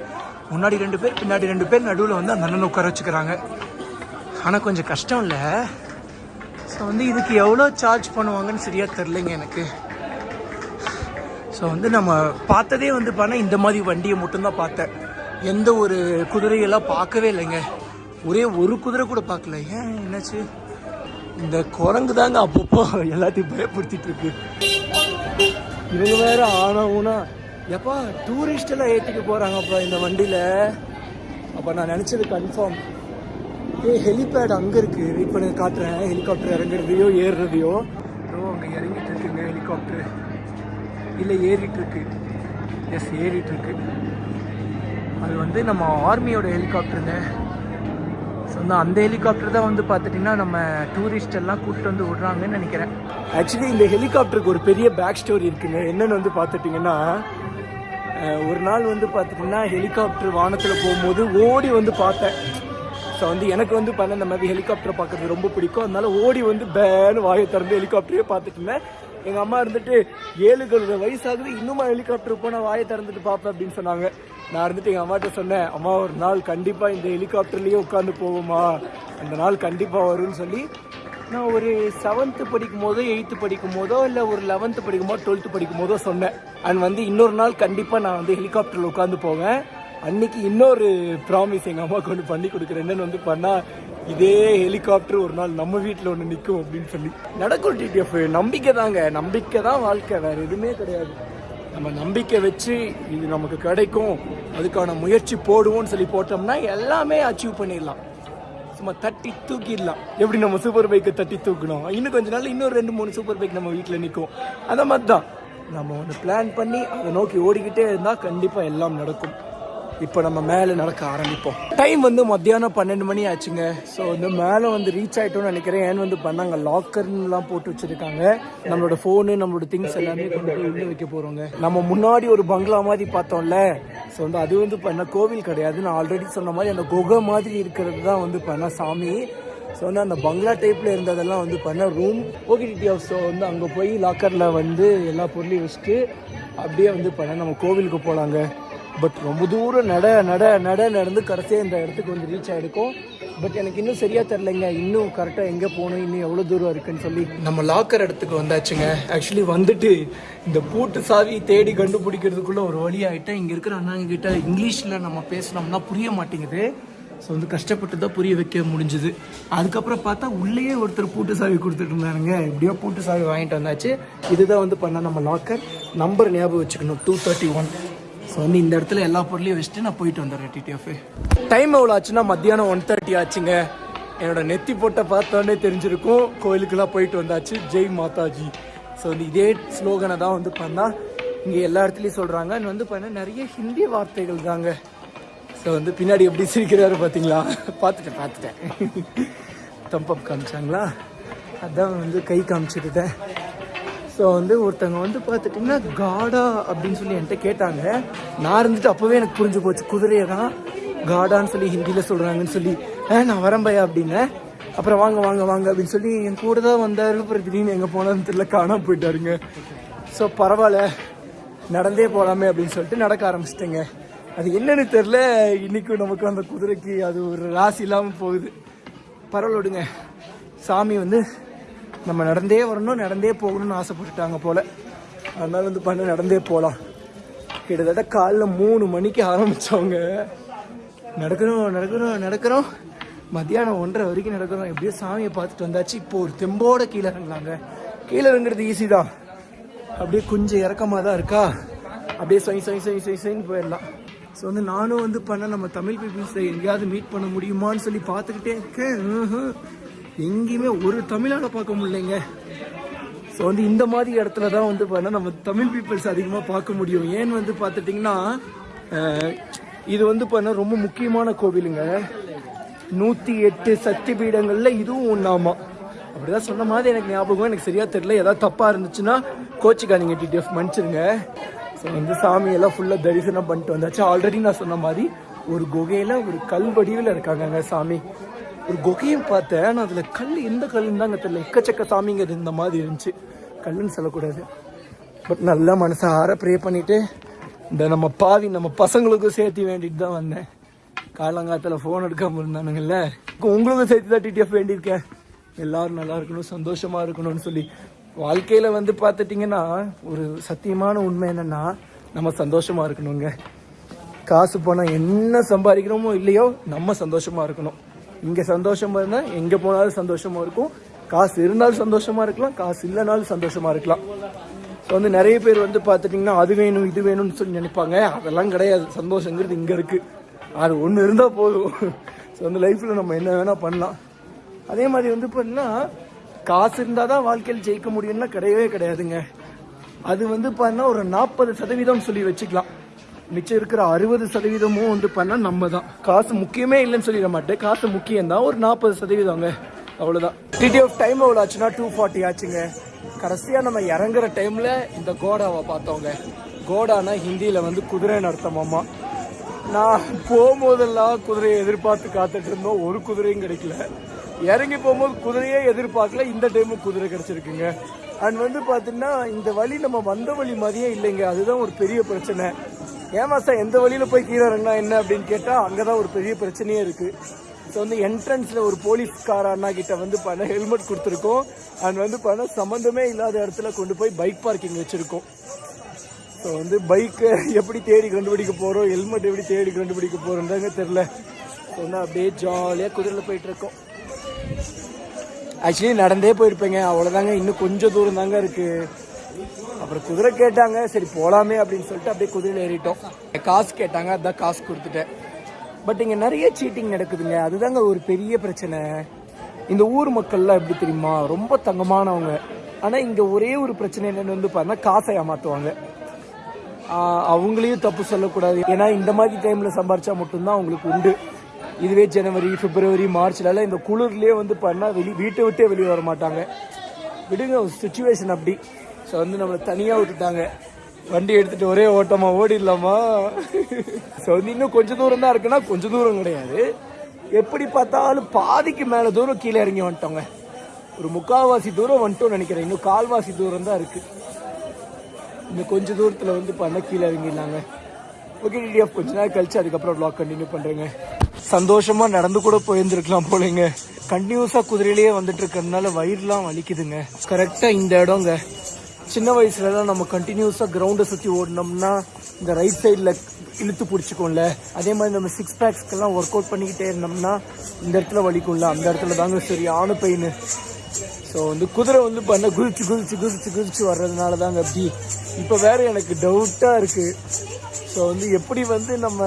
முன்னாடி ரெண்டு பேர் பின்னாடி ரெண்டு பேர் நடுவில் வந்து அந்த அண்ணனை உட்கார வச்சுக்கிறாங்க. ஆனால் கொஞ்சம் கஷ்டம் இல்லை. ஸோ வந்து இதுக்கு எவ்வளோ சார்ஜ் பண்ணுவாங்கன்னு சரியாக தெரிலங்க எனக்கு. ஸோ வந்து நம்ம பார்த்ததே வந்து பார்த்தா இந்த மாதிரி வண்டியை மட்டும்தான் பார்த்தேன். எந்த ஒரு குதிரையெல்லாம் பார்க்கவே இல்லைங்க. ஒரே ஒரு குதிரை கூட பார்க்கல. ஏன் என்னாச்சு? இந்த குரங்கு தாங்க அப்பப்போ எல்லாத்தையும் பயப்படுத்திட்டு இருக்கு. இவங்க வேற ஆனா ஊனா. எப்பா டூரிஸ்ட் எல்லாம் ஏத்திட்டு போறாங்கப்பா இந்த வண்டியில. அப்போ நான் நினச்சது கன்ஃபார்ம் ஏ ஹெலிபேட் அங்க இருக்கு. வெயிட் பண்ணி காட்டுறேன். ஹெலிகாப்டர் இறங்குறதையோ ஏறுறதையோ. ஸோ அங்க இறங்கிட்டு இருக்குங்க ஹெலிகாப்டர் இல்லை ஏறிட்டு இருக்கு. எஸ் ஏறிட்டு இருக்கு. அது வந்து நம்ம ஆர்மியோட ஹெலிகாப்டருங்க ஸோ வந்து அந்த ஹெலிகாப்டர் தான் வந்து பார்த்துட்டிங்கன்னா நம்ம டூரிஸ்ட் எல்லாம் கூப்பிட்டு வந்து விடுறாங்கன்னு நினைக்கிறேன். ஆக்சுவலி இந்த ஹெலிகாப்டருக்கு ஒரு பெரிய பேக் ஸ்டோரி இருக்குங்க. என்னென்னு வந்து பார்த்துட்டிங்கன்னா ஒரு நாள் வந்து பார்த்துட்டிங்கன்னா ஹெலிகாப்டர் வானத்தில் போகும்போது ஓடி வந்து பார்த்தேன். ஸோ வந்து எனக்கு வந்து பண்ண இந்த மாதிரி ஹெலிகாப்டர் பார்க்கறது ரொம்ப பிடிக்கும். அதனால ஓடி வந்து பேனு வாயை திறந்து ஹெலிகாப்டரே பார்த்துட்டு இருந்தேன். எங்கள் அம்மா இருந்துட்டு ஏழு கழுத வயசாகுது இன்னுமா ஹெலிகாப்டர் போனால் வாயை திறந்துட்டு பார்ப்பேன் அப்படின்னு சொன்னாங்க. நான் இருந்துட்டு எங்கள் அம்மாட்ட சொன்னேன் அம்மா ஒரு நாள் கண்டிப்பாக இந்த ஹெலிகாப்டர்லேயே உட்காந்து போவோமா அந்த நாள் கண்டிப்பாக வரும்னு சொல்லி நான் ஒரு செவன்த்து படிக்கும் போதோ எயித்து படிக்கும் போதோ இல்லை ஒரு லெவன்த்து படிக்கும் போதோ டுவெல்த்து படிக்கும் போதோ சொன்னேன். அண்ட் வந்து இன்னொரு நாள் கண்டிப்பாக நான் வந்து ஹெலிகாப்டரில் உட்காந்து போவேன். அன்னைக்கு இன்னொரு ப்ராமிஸ் எங்கள் அம்மாவுக்கு ஒன்று பண்ணி கொடுக்குறேன். என்னென்னு வந்து பண்ணால் இதே ஹெலிகாப்டர் ஒரு நாள் நம்ம வீட்டில் ஒன்று நிற்கும் அப்படின்னு சொல்லி. நடக்கும் டிடிஎஃப் நம்பிக்கை தாங்க. நம்பிக்கை தான் வாழ்க்கை. வேறு எதுவுமே கிடையாது. நம்ம நம்பிக்கை வச்சு இது நமக்கு கிடைக்கும். அதுக்கான முயற்சி போடுவோம்னு சொல்லி போட்டோம்னா எல்லாமே அச்சீவ் பண்ணிடலாம். சும்மா தட்டி தூக்கிடலாம். எப்படி நம்ம சூப்பர் பைக்கை தட்டி தூக்கணும்? இன்னும் கொஞ்ச நாள் இன்னொரு ரெண்டு மூணு சூப்பர் பைக் நம்ம வீட்டில் நிற்கும் அந்த மாதிரி தான் நம்ம ஒன்று பிளான் பண்ணி அதை நோக்கி ஓடிக்கிட்டே இருந்தால் கண்டிப்பாக எல்லாம் நடக்கும். இப்போ நம்ம மேலே நடக்க ஆரம்பிப்போம். டைம் வந்து மத்தியானம் பன்னெண்டு மணி ஆச்சுங்க. ஸோ வந்து மேலே வந்து ரீச் ஆகிட்டோம்னு நினைக்கிறேன். ஏன் வந்து பண்ணாங்க? லாக்கர்லாம் போட்டு வச்சிருக்காங்க. நம்மளோட ஃபோனு நம்மளோட திங்ஸ் எல்லாமே கொண்டு போய் உள்ள வைக்க போகிறோங்க நம்ம முன்னாடி ஒரு பங்களா மாதிரி பார்த்தோம்ல. ஸோ வந்து அது வந்து பண்ண கோவில் கிடையாது. நான் ஆல்ரெடி சொன்ன மாதிரி அந்த குகை மாதிரி இருக்கிறது தான் வந்து பண்ண சாமி. ஸோ வந்து அந்த பங்களா டைப்பில் இருந்ததெல்லாம் வந்து பண்ண ரூம் ஓகே ஹவுஸ் ஸோ வந்து அங்கே போய் லாக்கரில் வந்து எல்லா பொருளையும் வச்சுட்டு அப்படியே வந்து பண்ண நம்ம கோவிலுக்கு போகலாங்க பட் ரொம்ப தூரம் நட நட நட நடந்து கடைசியாக இந்த இடத்துக்கு வந்து ரீச் ஆகிருக்கும் பட் எனக்கு இன்னும் சரியாக தெரிலங்க இன்னும் கரெக்டாக எங்கே போகணும்? இன்னும் எவ்வளோ தூரம் இருக்குன்னு சொல்லி. நம்ம லாக்கர் இடத்துக்கு வந்தாச்சுங்க. ஆக்சுவலி வந்துட்டு இந்த பூட்டு சாவி தேடி கண்டுபிடிக்கிறதுக்குள்ள ஒரு வழி ஆகிட்டேன் இங்கே இருக்கிற அண்ணாங்கிட்ட இங்கிலீஷில் நம்ம பேசினோம்னா புரிய மாட்டேங்குது. ஸோ வந்து கஷ்டப்பட்டு தான் புரிய வைக்க முடிஞ்சுது. அதுக்கப்புறம் பார்த்தா உள்ளேயே ஒருத்தர் பூட்டு சாவி கொடுத்துட்டு இருந்தாருங்க. எப்படியோ பூட்டு சாவி வாங்கிட்டு வந்தாச்சு. இதுதான் வந்து பண்ண நம்ம லாக்கர் நம்பர் ஞாபகம் வச்சுக்கணும். டூ தேர்ட்டி ஒன் ஸோ வந்து இந்த இடத்துல எல்லா பொருளையும் வச்சுட்டு நான் போயிட்டு வந்துடுறேன் டிடிஎஃப் டைம் எவ்வளோ ஆச்சுன்னா மத்தியானம் ஒன் தேர்ட்டி ஆச்சுங்க. என்னோட நெத்தி போட்ட பார்த்தோன்னே தெரிஞ்சிருக்கும். கோயிலுக்கெல்லாம் போயிட்டு வந்தாச்சு. ஜெய் மாதாஜி. ஸோ வந்து இதே ஸ்லோகனை தான் வந்து பார்த்தா இங்கே எல்லா இடத்துலையும் சொல்கிறாங்க வந்து பண்ண நிறைய ஹிந்தி வார்த்தைகள் தாங்க. ஸோ வந்து பின்னாடி எப்படி சிரிக்கிறாரு பார்த்தீங்களா பார்த்துட்டேன் பார்த்துட்டேன். தம்பப் காமிச்சாங்களா? அதான் வந்து கை காமிச்சிருந்தேன் ஸோ வந்து ஒருத்தவங்க வந்து பார்த்துட்டிங்கன்னா காடா அப்படின்னு சொல்லி என்கிட்ட கேட்டாங்க. நான் இருந்துட்டு அப்போவே எனக்கு புரிஞ்சு போச்சு. குதிரையை தான் காடான்னு சொல்லி ஹிந்தியில் சொல்கிறாங்கன்னு சொல்லி. ஆ நான் வரம்பையா அப்படின்னேன் அப்புறம் வாங்க வாங்க வாங்க அப்படின்னு சொல்லி என் கூட தான் வந்தார். அப்புறம் திடீர்னு எங்கே போனான்னு தெரியல. காணாம போயிட்டாருங்க. ஸோ பரவாயில்ல. நடந்தே போகலாமே அப்படின்னு சொல்லிட்டு நடக்க ஆரம்பிச்சிட்டேங்க. அது என்னன்னு தெரில இன்னைக்கும் நமக்கு அந்த குதிரைக்கு அது ஒரு ராசி இல்லாமல் போகுது. பரவாயில்ல விடுங்க. சாமி வந்து நம்ம நடந்தே வரணும் நடந்தே போகணும்னு ஆசைப்பட்டுட்டாங்க போல. அதனால வந்து பண்ண நடந்தே போகலாம் கிட்டத்தட்ட காலைல மூணு மணிக்கு ஆரம்பித்தவங்க நடக்கிறோம் நடக்கிறோம் நடக்கிறோம். மத்தியானம் ஒன்றரை வரைக்கும் நடக்கிறோம். எப்படியோ சாமியை பார்த்துட்டு வந்தாச்சு. இப்போ ஒரு தெம்போட கீழே இறங்கலாங்க கீழே இறங்குறது ஈஸி தான். அப்படியே கொஞ்சம் இறக்கமாக தான் இருக்கா? அப்படியே சொய் சொய் சொய் சொய் சொயின்னு போயிடலாம். ஸோ வந்து நானும் வந்து பண்ண நம்ம தமிழ் பீப்புள்ஸை எங்கேயாவது மீட் பண்ண முடியுமான்னு சொல்லி பார்த்துக்கிட்டே இருக்கேன். எங்கேயுமே ஒரு தமிழால பார்க்க முடியலைங்க. ஸோ வந்து இந்த மாதிரி இடத்துல தான் வந்து பார்த்தீங்கன்னா நம்ம தமிழ் பீப்புள்ஸ் அதிகமாக பார்க்க முடியும். ஏன்னு வந்து பார்த்துட்டிங்கன்னா இது வந்து பார்த்தீங்கன்னா ரொம்ப முக்கியமான கோவிலுங்க. நூற்றி எட்டு சக்தி பீடங்களில் இதுவும் ஒன்றாமா அப்படிதான் சொன்ன மாதிரி எனக்கு ஞாபகம் எனக்கு சரியாக தெரியல. ஏதாவது தப்பாக இருந்துச்சுன்னா கோச்சிக்காதீங்க டிடிஎஃப் மன்னிச்சிருங்க. ஸோ வந்து சாமியெல்லாம் ஃபுல்லாக தரிசனம் பண்ணிட்டு வந்தாச்சு. ஆல்ரெடி நான் சொன்ன மாதிரி ஒரு குகையில் ஒரு கல் வடிவில் இருக்காங்கங்க சாமி. ஒரு குகையும் பார்த்தேன் ஆனால் அதில் கல் எந்த கல்லுன்னு தாங்க தெரியல. எக்கச்சக்க சாமிங்க இந்த மாதிரி இருந்துச்சு. கல்லுன்னு சொல்லக்கூடாது. பட் நல்லா மனசை ஆற ப்ரே பண்ணிவிட்டு இந்த நம்ம பாவி நம்ம பசங்களுக்கும் சேர்த்து வேண்டிட்டு தான் வந்தேன். காலங்காலத்தில் ஃபோன் எடுக்காமல் இருந்தானுங்கல்ல. உங்களுக்கும் சேர்த்து தான் டிடிஎஃப் வேண்டியிருக்கேன். எல்லாரும் நல்லா இருக்கணும் சந்தோஷமாக இருக்கணும்னு சொல்லி. வாழ்க்கையில் வந்து பார்த்துட்டிங்கன்னா ஒரு சத்தியமான உண்மை என்னென்னா நம்ம சந்தோஷமாக இருக்கணுங்க. காசு பணம் என்ன சம்பாதிக்கிறோமோ இல்லையோ நம்ம சந்தோஷமாக இருக்கணும். இங்கே சந்தோஷமாக இருந்தால் எங்கே போனாலும் சந்தோஷமாக இருக்கும். காசு இருந்தாலும் சந்தோஷமாக இருக்கலாம் காசு இல்லைனாலும் சந்தோஷமாக இருக்கலாம். ஸோ வந்து நிறைய பேர் வந்து பார்த்துட்டிங்கன்னா அது வேணும் இது வேணும்னு சொல்லி நினைப்பாங்க. அதெல்லாம் கிடையாது. சந்தோஷங்கிறது இங்கே இருக்குது அது ஒன்று இருந்தால் போதும். ஸோ வந்து லைஃப்பில் நம்ம என்ன வேணால் பண்ணலாம். அதே மாதிரி வந்து பார்த்தீங்கன்னா காசு இருந்தால் தான் வாழ்க்கையில் ஜெயிக்க முடியும்னா கிடையவே கிடையாதுங்க. அது வந்து பார்த்தீங்கன்னா ஒரு நாற்பது சதவீதம் சொல்லி வச்சுக்கலாம். மிச்சம் இருக்கிற அறுபது சதவீதமும் வந்து பண்ணால் நம்ம தான் காசு முக்கியமே இல்லைன்னு சொல்லிட மாட்டேன். காசு முக்கியம் தான் ஒரு நாற்பது சதவீதங்க அவ்வளோதான் டிடி ஆஃப் டைம் எவ்வளோ ஆச்சுன்னா டூ ஃபார்ட்டி ஆச்சுங்க. கடைசியாக நம்ம இறங்குற டைமில் இந்த கோடாவை பார்த்தோங்க. கோடானா ஹிந்தியில் வந்து குதிரைன்னு அர்த்தமாமா நான் போகும்போதெல்லாம் குதிரையை எதிர்பார்த்து காத்துட்டு இருந்தோம். ஒரு குதிரையும் கிடைக்கல. இறங்கி போகும்போது குதிரையே எதிர்பார்க்கல. இந்த டைமும் குதிரை கிடச்சிருக்குங்க. அண்ட் வந்து பார்த்தீங்கன்னா இந்த வழி நம்ம வந்த வழி மாதிரியே இல்லைங்க. அதுதான் ஒரு பெரிய பிரச்சனை. ஏமா சார் எந்த வழியில் போய் கீழே இறங்கினா என்ன அப்படின்னு கேட்டால் அங்கே தான் ஒரு பெரிய பிரச்சனையே இருக்குது ஸோ வந்து என்ட்ரன்ஸில் ஒரு போலீஸ்கார அண்ணா கிட்ட வந்து பண்ண ஹெல்மெட் கொடுத்துருக்கோம். அண்ட் வந்து பண்ண சம்மந்தமே இல்லாத இடத்துல கொண்டு போய் பைக் பார்க்கிங் வச்சுருக்கோம். ஸோ வந்து பைக்கை எப்படி தேடி கண்டுபிடிக்க போகிறோம் ஹெல்மெட் எப்படி தேடி கண்டுபிடிக்க போகிறோன்றாங்க தெரில ஸோ வந்து அப்படியே ஜாலியாக குதிரையில் போயிட்டுருக்கோம் ஆக்சுவலி நடந்தே போயிருப்பேங்க. அவ்வளோதாங்க இன்னும் கொஞ்சம் தூரம் தாங்க இருக்குது அப்புறம் குதிரை கேட்டாங்க சரி போகலாமே அப்படின்னு சொல்லிட்டு அப்படியே குதிரையில் ஏறிட்டோம். காசு கேட்டாங்க அதான் காசு கொடுத்துட்டேன். பட் இங்கே நிறைய சீட்டிங் நடக்குதுங்க. அதுதாங்க ஒரு பெரிய பிரச்சனை. இந்த ஊர் மக்கள்லாம் எப்படி தெரியுமா? ரொம்ப தங்கமானவங்க. ஆனால் இங்கே ஒரே ஒரு பிரச்சனை என்னன்னு வந்து பார்த்தா காசை ஏமாற்றுவாங்க அவங்களையும் தப்பு சொல்லக்கூடாது. ஏன்னா இந்த மாதிரி டைமில் சம்பாரிச்சா மட்டும்தான் அவங்களுக்கு உண்டு. இதுவே ஜனவரி பிப்ரவரி மார்ச்லலாம் இந்த குளிர்லேயே வந்து பண்ணால் வெளி வீட்டை விட்டே வெளியே வர மாட்டாங்க. விடுங்க சுச்சுவேஷன் அப்படி. ஸோ வந்து நம்மளை தனியாக விட்டுட்டாங்க. வண்டி எடுத்துட்டு ஒரே ஓட்டமா ஓடிடலாமா? ஸோ வந்து இன்னும் கொஞ்சம் தூரம் தான் இருக்குன்னா கொஞ்சம் தூரம் கிடையாது. எப்படி பார்த்தாலும் பாதிக்கு மேலே தூரம் கீழே இறங்கி வந்துட்டோங்க. ஒரு முக்கால்வாசி தூரம் வந்துட்டோம்னு நினைக்கிறேன். இன்னும் கால்வாசி தூரம் தான் இருக்குது இன்னும் கொஞ்சம் தூரத்தில் வந்து பண்ண கீழே இறங்கிடலாங்க. ஓகே டிடிஎஃப் கொஞ்ச நேரம் கழிச்சு அதுக்கப்புறம் vlog கண்டினியூ பண்ணுறேங்க சந்தோஷமாக நடந்து கூட போயிருந்துருக்கலாம் போலங்க. கண்டினியூஸாக குதிரையிலேயே வந்துட்டு இருக்கிறதுனால வயிறுலாம் வலிக்குதுங்க. கரெக்டாக இந்த இடங்க. சின்ன வயசுலலாம் நம்ம கண்டினியூஸாக கிரவுண்டை சுற்றி ஓடினோம்னா இந்த ரைட் சைடில் இழுத்து பிடிச்சிக்கும்ல. அதே மாதிரி நம்ம சிக்ஸ் பேக்ஸ்க்கெல்லாம் ஒர்க் அவுட் பண்ணிக்கிட்டே இருந்தோம்னா இந்த இடத்துல வலிக்கும்ல அந்த இடத்துல தாங்க சரியான பெயின் ஸோ வந்து குதிரை வந்து பண்ண குதிச்சு குதிச்சு குதிச்சு குதிச்சு வர்றதுனால தாங்க அப்படி. இப்போ வேறு எனக்கு டவுட்டாக இருக்குது ஸோ வந்து எப்படி வந்து நம்ம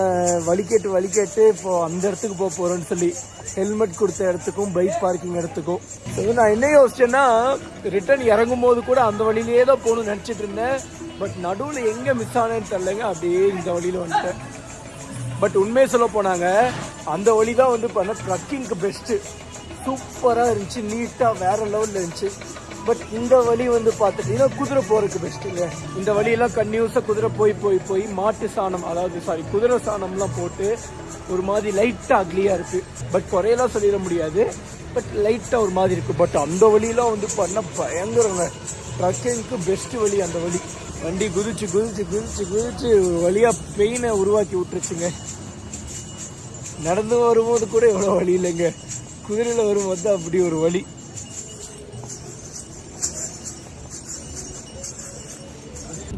வழிகேட்டு வழிகேட்டு இப்போது அந்த இடத்துக்கு போக போகிறோன்னு சொல்லி ஹெல்மெட் கொடுத்த இடத்துக்கும் பைக் பார்க்கிங் இடத்துக்கும். ஸோ நான் என்ன யோசிச்சேன்னா ரிட்டர்ன் இறங்கும் போது கூட அந்த வழியிலேயே தான் போகணும்னு நினச்சிட்டு இருந்தேன். பட் நடுவில் எங்கே மிஸ் ஆனேன்னு தெரிலங்க அப்படியே இந்த வழியில் வந்துட்டேன். பட் உண்மையை சொல்ல போனாங்க அந்த வழி தான் வந்து பண்ண ட்ரக்கிங்க்கு பெஸ்ட்டு சூப்பராக இருந்துச்சு நீட்டாக வேற லெவலில் இருந்துச்சு. பட் இந்த வழி வந்து பார்த்துட்டீங்கன்னா குதிரை போகிறதுக்கு பெஸ்ட்டுங்க இந்த வழியெல்லாம் கன்யூஸாக குதிரை போய் போய் போய் மாட்டு சாணம் அதாவது சாரி குதிரை சாணம்லாம் போட்டு ஒரு மாதிரி லைட்டாக அக்லியாக இருக்குது பட் குறையெல்லாம் சொல்லிட முடியாது. பட் லைட்டாக ஒரு மாதிரி இருக்குது பட் அந்த வழியெலாம் வந்து பண்ண பயங்கரங்க. ட்ரக்கிங்க்கு பெஸ்ட்டு வழி அந்த வழி. வண்டி குதிச்சு குதிச்சு குதிச்சு குதிச்சு ஒரு வழியாக பெயினை உருவாக்கி விட்டுருச்சுங்க. நடந்து வரும்போது கூட எவ்வளோ வழி இல்லைங்க. குதிரையில் வரும்போது அப்படி ஒரு வழி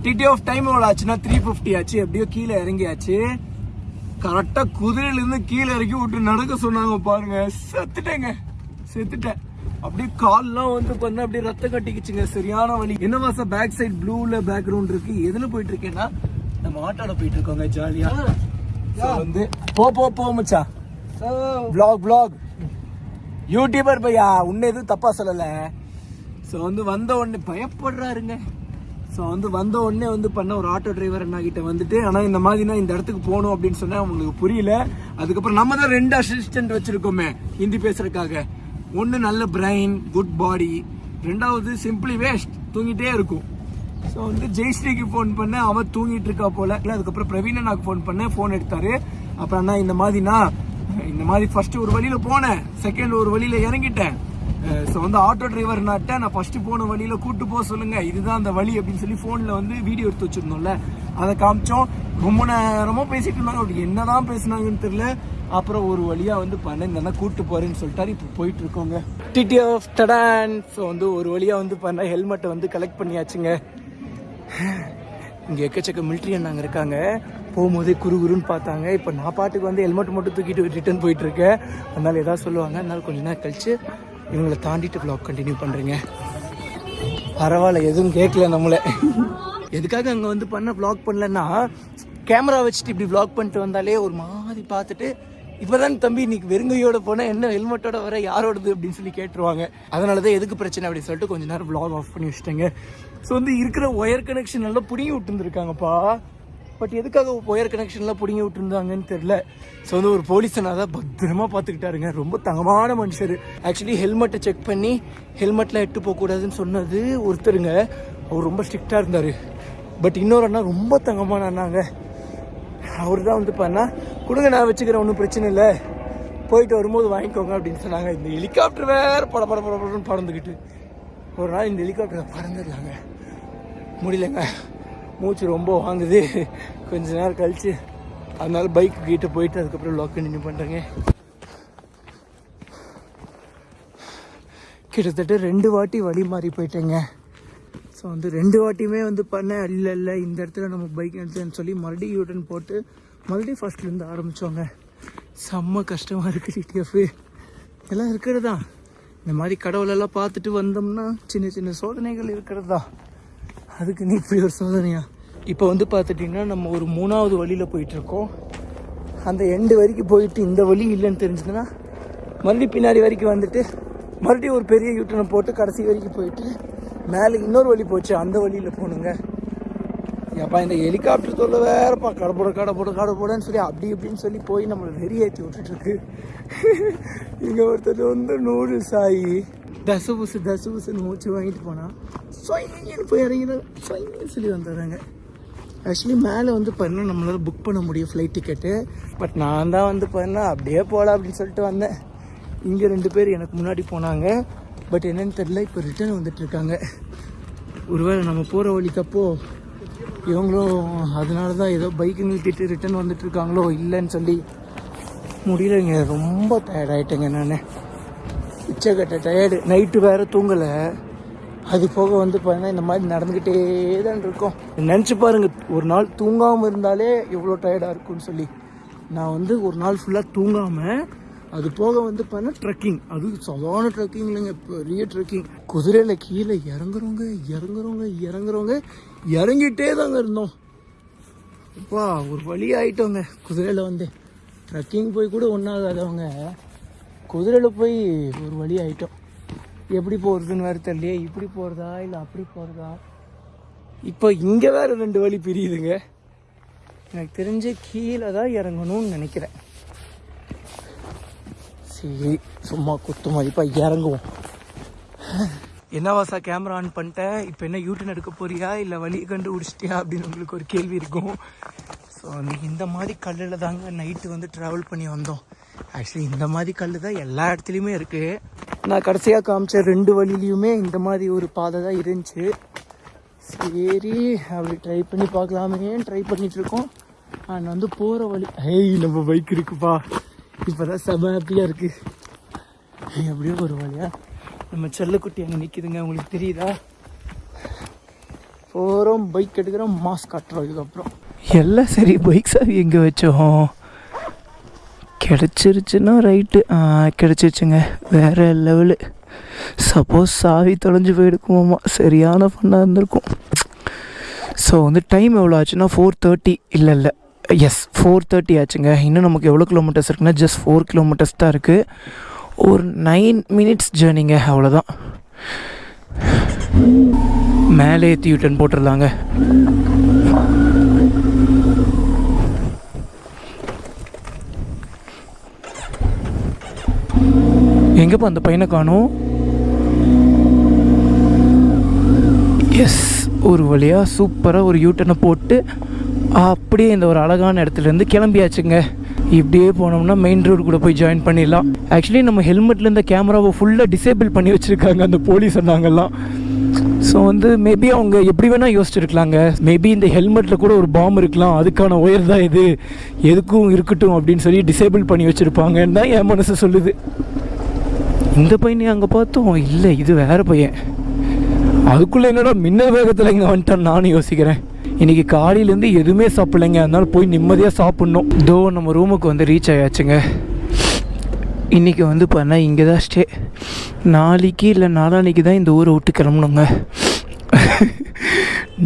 டிடி ஆஃப் டைம் எவ்வளோ ஆச்சுன்னா த்ரீ ஃபிஃப்டி ஆச்சு. எப்படியோ கீழே இறங்கியாச்சு. கரெக்டாக குதிரையிலேருந்து கீழே இறக்கி விட்டு நடக்க சொன்னாங்க பாருங்க. செத்துட்டேங்க. செத்துட்டேன். அப்படியே கால்லாம் வந்து பண்ண அப்படியே ரத்தம் கட்டிக்கிச்சுங்க. சரியான வலி. என்ன மாசம் பேக் சைடு ப்ளூல பேக்ரவுண்ட் இருக்கு? எதுல போயிட்டு இருக்கேன்னா நம்ம ஆட்டோல போயிட்டு இருக்கோங்க ஜாலியா So வந்து போ போ போ மச்சா vlog vlog. யூடியூபர் பையா? உன்னை எதுவும் தப்பாக சொல்லலை. ஸோ வந்து வந்த உடனே பயப்படுறாருங்க. ஸோ வந்து வந்த உடனே வந்து பண்ண ஒரு ஆட்டோ டிரைவர் என்னாகிட்ட வந்துட்டு ஆனால் இந்த மாதிரி இந்த இடத்துக்கு போகணும் அப்படின்னு சொன்னால் அவங்களுக்கு புரியல. அதுக்கப்புறம் நம்ம தான் ரெண்டு அசிஸ்டன்ட் வச்சுருக்கோமே ஹிந்தி பேசுறதுக்காக. ஒன்று நல்ல பிரெயின் குட் பாடி ரெண்டாவது சிம்பிளி வேஸ்ட் தூங்கிட்டே இருக்கும். ஸோ வந்து ஜெயஸ்ரீக்கு ஃபோன் பண்ணேன். அவன் தூங்கிட்டு இருக்கா போல. இல்லை அதுக்கப்புறம் பிரவீன் அண்ணாக்கு ஃபோன் பண்ணேன். ஃபோன் எடுத்தாரு. அப்புறம் அண்ணா இந்த மாதிரினா இந்த மாதிரி ஃபர்ஸ்ட் ஒரு வழியில போனேன். செகண்ட் ஒரு வழியில இறங்கிட்டேன். ஸோ வந்து ஆட்டோ டிரைவர் நாட்ட நான் ஃபர்ஸ்ட் போன வழியில கூட்டு போக சொல்லுங்க. இதுதான் அந்த வழி அப்படின்னு சொல்லி ஃபோனில் வந்து வீடியோ எடுத்து வச்சிருந்தோம்ல. அதை காமிச்சோம். ரொம்ப நேரமா பேசிட்டு இருந்தாங்க அப்படி என்னதான் பேசுனாங்கன்னு தெரியல. அப்புறம் ஒரு வழியா வந்து பண்ண கூட்டு போறேன்னு சொல்லிட்டாரு. இப்போ போயிட்டு இருக்கோங்க. டிடி ஆஃப் டடான் ஸோ வந்து ஒரு வழியா வந்து பண்ண ஹெல்மெட்டை வந்து கலெக்ட் பண்ணியாச்சுங்க. இங்கே எக்கச்சக்க மிலிட்ரி அண்ணாங்க இருக்காங்க. போகும்போதே குறுகுறுன்னு பார்த்தாங்க. இப்போ நான் பாட்டுக்கு வந்து ஹெல்மெட் மட்டும் தூக்கிட்டு ரிட்டர்ன் போயிட்டு இருக்கேன் அதனால சொல்லுவாங்க. அதனால கொஞ்ச நேரம் கழிச்சு இவங்களை தாண்டிட்டு ப்ளாக் கண்டினியூ பண்ணுறேங்க பரவாயில்ல எதுவும் கேட்கல நம்மளை. எதுக்காக அங்கே வந்து பண்ண ப்ளாக் பண்ணலன்னா கேமரா வச்சுட்டு இப்படி ப்ளாக் பண்ணிட்டு வந்தாலே ஒரு மாதிரி பார்த்துட்டு இப்போதான் தம்பி இன்னைக்கு வெறுங்கையோட போனால் என்ன ஹெல்மெட்டோட வர யாரோடது அப்படின்னு சொல்லி கேட்டுருவாங்க. அதனால தான் எதுக்கு பிரச்சனை அப்படின்னு சொல்லிட்டு கொஞ்ச நேரம் ப்ளாக் ஆஃப் பண்ணி வச்சுட்டேங்க. ஸோ வந்து இருக்கிற ஒயர் கனெக்ஷன் எல்லாம் பிடிங்கி விட்டுருந்துருக்காங்கப்பா. பட் எதுக்காக ஒயர் கனெக்ஷன்லாம் பிடிங்கி விட்டுருந்தாங்கன்னு தெரில ஸோ வந்து ஒரு போலீஸனாக தான் பத்திரமா பார்த்துக்கிட்டாருங்க. ரொம்ப தங்கமான மனுஷர். ஆக்சுவலி ஹெல்மெட்டை செக் பண்ணி ஹெல்மெட்லாம் எட்டு போகக்கூடாதுன்னு சொன்னது ஒருத்தருங்க. அவர் ரொம்ப ஸ்ட்ரிக்டாக இருந்தார். பட் இன்னொரு அண்ணா ரொம்ப தங்கமான அண்ணாங்க. அவர் தான் வந்து பண்ணா கொடுங்க நான் வச்சுக்கிறேன் ஒன்றும் பிரச்சனை இல்லை. போயிட்டு வரும்போது வாங்கிக்கோங்க அப்படின்னு சொன்னாங்க. இந்த ஹெலிகாப்டர் வேற பட பட பட பறந்துக்கிட்டு ஒரு நாள் இந்த ஹெலிகாப்டரை பறந்துடலாங்க. முடியலங்க. மூச்சு ரொம்ப வாங்குது. கொஞ்ச நேரம் கழிச்சு. அதனால பைக் கிட்ட போயிட்டு அதுக்கப்புறம் லாக் கண்டினியூ பண்ணுறேங்க கிட்டத்தட்ட ரெண்டு வாட்டி வழி மாறி போயிட்டேங்க. ஸோ வந்து ரெண்டு வாட்டியுமே வந்து பண்ணேன் இல்லை இல்லை. இந்த இடத்துல நம்ம பைக் எடுத்துன்னு சொல்லி மறுபடியும் யூட்டன் போட்டு மறுபடியும் ஃபஸ்ட்லேருந்து ஆரம்பித்தோங்க செம்ம கஷ்டமாக இருக்குது டிடிஎஃப் எல்லாம் இருக்கிறது? தான் இந்த மாதிரி கடவுளெல்லாம் பார்த்துட்டு வந்தோம்னா சின்ன சின்ன சோதனைகள் இருக்கிறது? தான் அதுக்கு நீ இப்படி ஒரு சோதனையா? இப்போ வந்து பார்த்துட்டிங்கன்னா நம்ம ஒரு மூணாவது வழியில் போயிட்டுருக்கோம். அந்த எண்டு வரைக்கும் போயிட்டு இந்த வழி இல்லைன்னு தெரிஞ்சதுன்னா மறுபடியும் பின்னாடி வரைக்கும் வந்துட்டு மறுபடியும் ஒரு பெரிய யூட்டனை போட்டு கடைசி வரைக்கும் போயிட்டு மேலே இன்னொரு வழி போச்சு அந்த வழியில் போகணுங்க ஏப்பா இந்த ஹெலிகாப்டர் தொல்லை வேறப்பா கடப்போட கடப்போட கடப்போடன்னு சொல்லி அப்படி இப்படின்னு சொல்லி போய் நம்மளை வெறியேற்றி விட்டுட்டுருக்கு இங்கே ஒருத்தர் வந்து நூடுல்ஸ் ஆகி தசு புசு தசு புசுன்னு மூச்சு வாங்கிட்டு போனால் சொயின்னு போய் இறங்கினா சொயின்னு சொல்லி வந்துடுறாங்க. ஆக்சுவலி மேலே வந்து பார்த்தீங்கன்னா நம்மளால் புக் பண்ண முடியும் ஃப்ளைட் டிக்கெட்டு பட் நான் தான் வந்து பண்ணேன் அப்படியே போகலாம் அப்படின்னு சொல்லிட்டு வந்தேன். இங்கே ரெண்டு பேர் எனக்கு முன்னாடி போனாங்க. பட் என்னன்னு தெரில இப்போ ரிட்டர்ன் வந்துட்டுருக்காங்க ஒருவேளை நம்ம போகிற வழிக்கப்போ இவங்களும் அதனால தான் ஏதோ பைக் நிறுத்திட்டு ரிட்டர்ன் வந்துட்டுருக்காங்களோ இல்லைன்னு சொல்லி முடியலைங்க. ரொம்ப டயர்டாயிட்டேங்க நான். உச்சக்கட்ட டயர்டு நைட்டு வேறு தூங்கலை. அது போக வந்து பார்த்தீங்கன்னா இந்த மாதிரி நடந்துக்கிட்டே தான் இருக்கோம். நினச்சி பாருங்கள் ஒரு நாள் தூங்காமல் இருந்தாலே எவ்வளோ டயர்டாக இருக்கும்னு சொல்லி. நான் வந்து ஒரு நாள் ஃபுல்லாக தூங்காமல் அது போக வந்து பார்த்தீங்கன்னா ட்ரெக்கிங் அது சாதாரண ட்ரெக்கிங் இல்லைங்க பெரிய ட்ரெக்கிங் குதிரையில் கீழே இறங்குறவங்க இறங்குறவங்க இறங்குறவங்க இறங்கிட்டே தாங்க இருந்தோம். அப்பா ஒரு வழி ஆகிட்டோங்க குதிரையில் வந்து ட்ரெக்கிங் போய் கூட ஒன்றாகாதவங்க குதிரையில் போய் ஒரு வழி ஆகிட்டோம் எப்படி போகிறதுன்னு வேறு தெரியலையே. இப்படி போகிறதா இல்லை அப்படி போகிறதா இப்போ இங்கே வேறு ரெண்டு வழி பிரியுதுங்க. எனக்கு தெரிஞ்ச கீழே தான் இறங்கணும்னு நினைக்கிறேன். சரி சும்மா குத்து மதிப்பாக இறங்குவோம். என்னவாசா கேமரா ஆன் பண்ணிட்டேன் இப்போ என்ன யூட்டன் எடுக்க போறியா? இல்லை வழி கண்டுபிடிச்சிட்டியா? அப்படின்னு உங்களுக்கு ஒரு கேள்வி இருக்கும். ஸோ இந்த மாதிரி கல்லில் தாங்க நைட்டு வந்து ட்ராவல் பண்ணி வந்தோம். ஆக்சுவலி இந்த மாதிரி கல் தான் எல்லா இடத்துலையுமே இருக்குது நான் கடைசியாக காமிச்ச ரெண்டு வழியிலையுமே இந்த மாதிரி ஒரு பாதை தான் இருந்துச்சு. சரி அப்படி ட்ரை பண்ணி பார்க்கலாமே. ட்ரை பண்ணிட்டு இருக்கோம். அண்ட் வந்து போகிற வழி ஹேய் நம்ம பைக் இருக்குப்பா. இப்போ தான் செம ஹாப்பியாக இருக்குது ஏய், அப்படியே ஒரு வழியா? நம்ம செல்லக்குட்டி அங்கே நிற்கிதுங்க உங்களுக்கு தெரியுதா? போகிறோம் பைக் எடுக்கிறோம் மாஸ்க் காட்டுறோம் இதுக்கப்புறம். எல்லாம் சரி பைக் சாவி எங்கே வச்சோம்? கிடச்சிருச்சுன்னா ரைட்டு கிடச்சிருச்சுங்க. வேறு லெவலு சப்போஸ் சாவி தொலைஞ்சு போயிருக்குமாம்மா சரியான ஃபன்னாக இருந்திருக்கும். ஸோ வந்து டைம் எவ்வளோ ஆச்சுன்னா ஃபோர் தேர்ட்டி இல்லை இல்லை. எஸ் ஃபோர் தேர்ட்டி ஆச்சுங்க. இன்னும் நமக்கு எவ்வளோ கிலோமீட்டர்ஸ் இருக்குன்னா ஜஸ்ட் ஃபோர் கிலோமீட்டர்ஸ் தான் இருக்குது ஒரு நைன் மினிட்ஸ் ஜேர்னிங்க அவ்வளோதான் மேலே ஏற்றி யூட்டன் போட்டுடலாங்க எங்கேப்பா அந்த பையனை காணும்? எஸ் ஒரு வழியாக சூப்பராக ஒரு யூட்டனை போட்டு அப்படியே இந்த ஒரு அழகான இடத்துலேருந்து கிளம்பியாச்சுங்க. இப்படியே போனோம்னா மெயின் ரோடு கூட போய் ஜாயின் பண்ணிடலாம். ஆக்சுவலி நம்ம ஹெல்மெட்டில் இந்த கேமராவை ஃபுல்லாக டிசேபிள் பண்ணி வச்சுருக்காங்க அந்த போலீஸ் சொன்னாங்கலாம் ஸோ வந்து மேபி அவங்க எப்படி வேணால் யோசிச்சிருக்கலாங்க. மேபி இந்த ஹெல்மெட்டில் கூட ஒரு பாம் இருக்கலாம். அதுக்கான ஒயர் தான் இது. எதுக்கும் இருக்கட்டும் அப்படின்னு சொல்லி டிசேபிள் பண்ணி வச்சுருப்பாங்கன்னு தான் என் மனசு சொல்லுது. இந்த பையனை அங்கே பார்த்தோம். இல்லை இது வேறு பையன். அதுக்குள்ளே என்னடா மின்னல் வேகத்தில் இங்கே வந்துட்டான் நானும் யோசிக்கிறேன். இன்றைக்கி காலையிலேருந்து எதுவுமே சாப்பிடலைங்க. அதனால போய் நிம்மதியாக சாப்பிட்ணும். தோ நம்ம ரூமுக்கு வந்து ரீச் ஆயாச்சுங்க. இன்றைக்கி வந்து பண்ணால் இங்கே தான் ஸ்டே நாளைக்கு இல்லை நாளான்னைக்கு தான் இந்த ஊரை விட்டு கிளம்பணுங்க.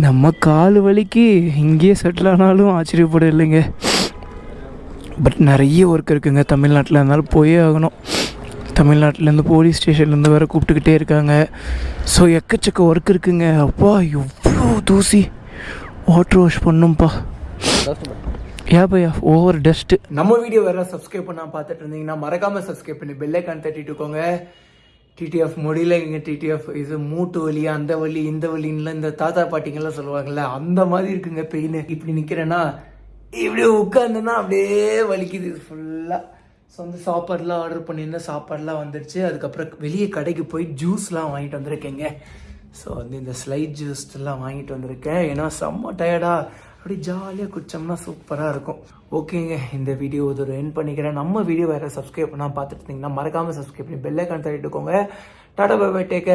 நம்ம கால் வலிக்கு இங்கேயே செட்டில் ஆனாலும் ஆச்சரியப்பட இல்லைங்க. பட் நிறைய ஒர்க் இருக்குங்க தமிழ்நாட்டில். அதனால போயே ஆகணும். தமிழ்நாட்டிலேருந்து போலீஸ் ஸ்டேஷன்லேருந்து வேறு கூப்பிட்டுக்கிட்டே இருக்காங்க. ஸோ எக்கச்சக்க ஒர்க் இருக்குங்க. அப்பா எவ்வளோ தூசி. வாட்டர் வாஷ் பண்ணும்ப்பா ஏ பையா ஓவர் டஸ்ட்டு நம்ம வீடியோ வேற சப்ஸ்கிரைப் பண்ணாம பார்த்துட்டு இருந்தீங்கன்னா மறக்காம சப்ஸ்கிரைப் பண்ணி பெல் ஐக்கான் தட்டிட்டுக்கோங்க டிடிஎஃப் முடியலங்க டிடிஎஃப் இது மூட்டு வலி அந்த வலி இந்த வலின்லாம் இந்த தாத்தா பாட்டிங்கெல்லாம் சொல்லுவாங்கல்ல அந்த மாதிரி இருக்குங்க பெயின் இப்படி நிக்கிறேன்னா இப்படி உட்காந்தேன்னா அப்படியே வலிக்குது ஃபுல்லாக ஸோ வந்து சாப்பாடுலாம் ஆர்டர் பண்ணியிருந்தேன் சாப்பாடுலாம் வந்துடுச்சு அதுக்கப்புறம் வெளியே கடைக்கு போய் ஜூஸ்லாம் வாங்கிட்டு வந்திருக்கேங்க. ஸோ வந்து இந்த ஸ்லைட் ஜூஸ் எல்லாம் வாங்கிட்டு வந்திருக்கேன். ஏன்னா செம்ம டயர்டா அப்படி ஜாலியாக குடித்தோம்னா சூப்பராக இருக்கும். ஓகேங்க இந்த வீடியோ ஒரு என் பண்ணிக்கிறேன். நம்ம வீடியோ வேறு சப்ஸ்கிரைப் பண்ணால் பார்த்துட்டு இருந்தீங்கன்னா மறக்காமல் சப்ஸ்கிரைப் பண்ணி பெல்லைக்கான் தள்ளிட்டுக்கோங்க டாடா பை டேக்க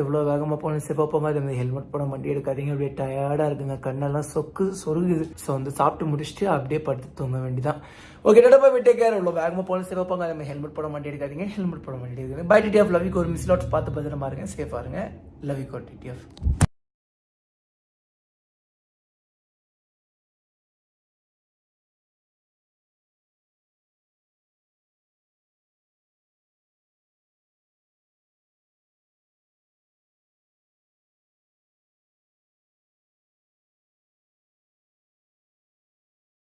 எவ்வளோ வேகமாக போனாலும் சிவப்பா இது மாதிரி ஹெல்மெட் போட வண்டி எடுக்காதீங்க. அப்படியே டயர்டாக இருக்குங்க. கண்ணெல்லாம் சொக்கு சொருகுது. ஸோ வந்து சாப்பிட்டு முடிச்சுட்டு அப்படியே படுத்து தூங்க வேண்டியதான் ஓகே டாடா போய் டேக் கேர் இவ்வளோ வேகமாக போகணும் சிவப்பாங்க அது மாதிரி ஹெல்மெட் போட வண்டி எடுக்காதீங்க. ஹெல்மெட் போட வண்டி எடுக்காதீங்க. பை டிடிஎஃப் லவ் ஒரு மிஸ் லாட்ஸ் பார்த்து பத்திரமா இருங்க. சேஃபாக இருங்க. Love you TTF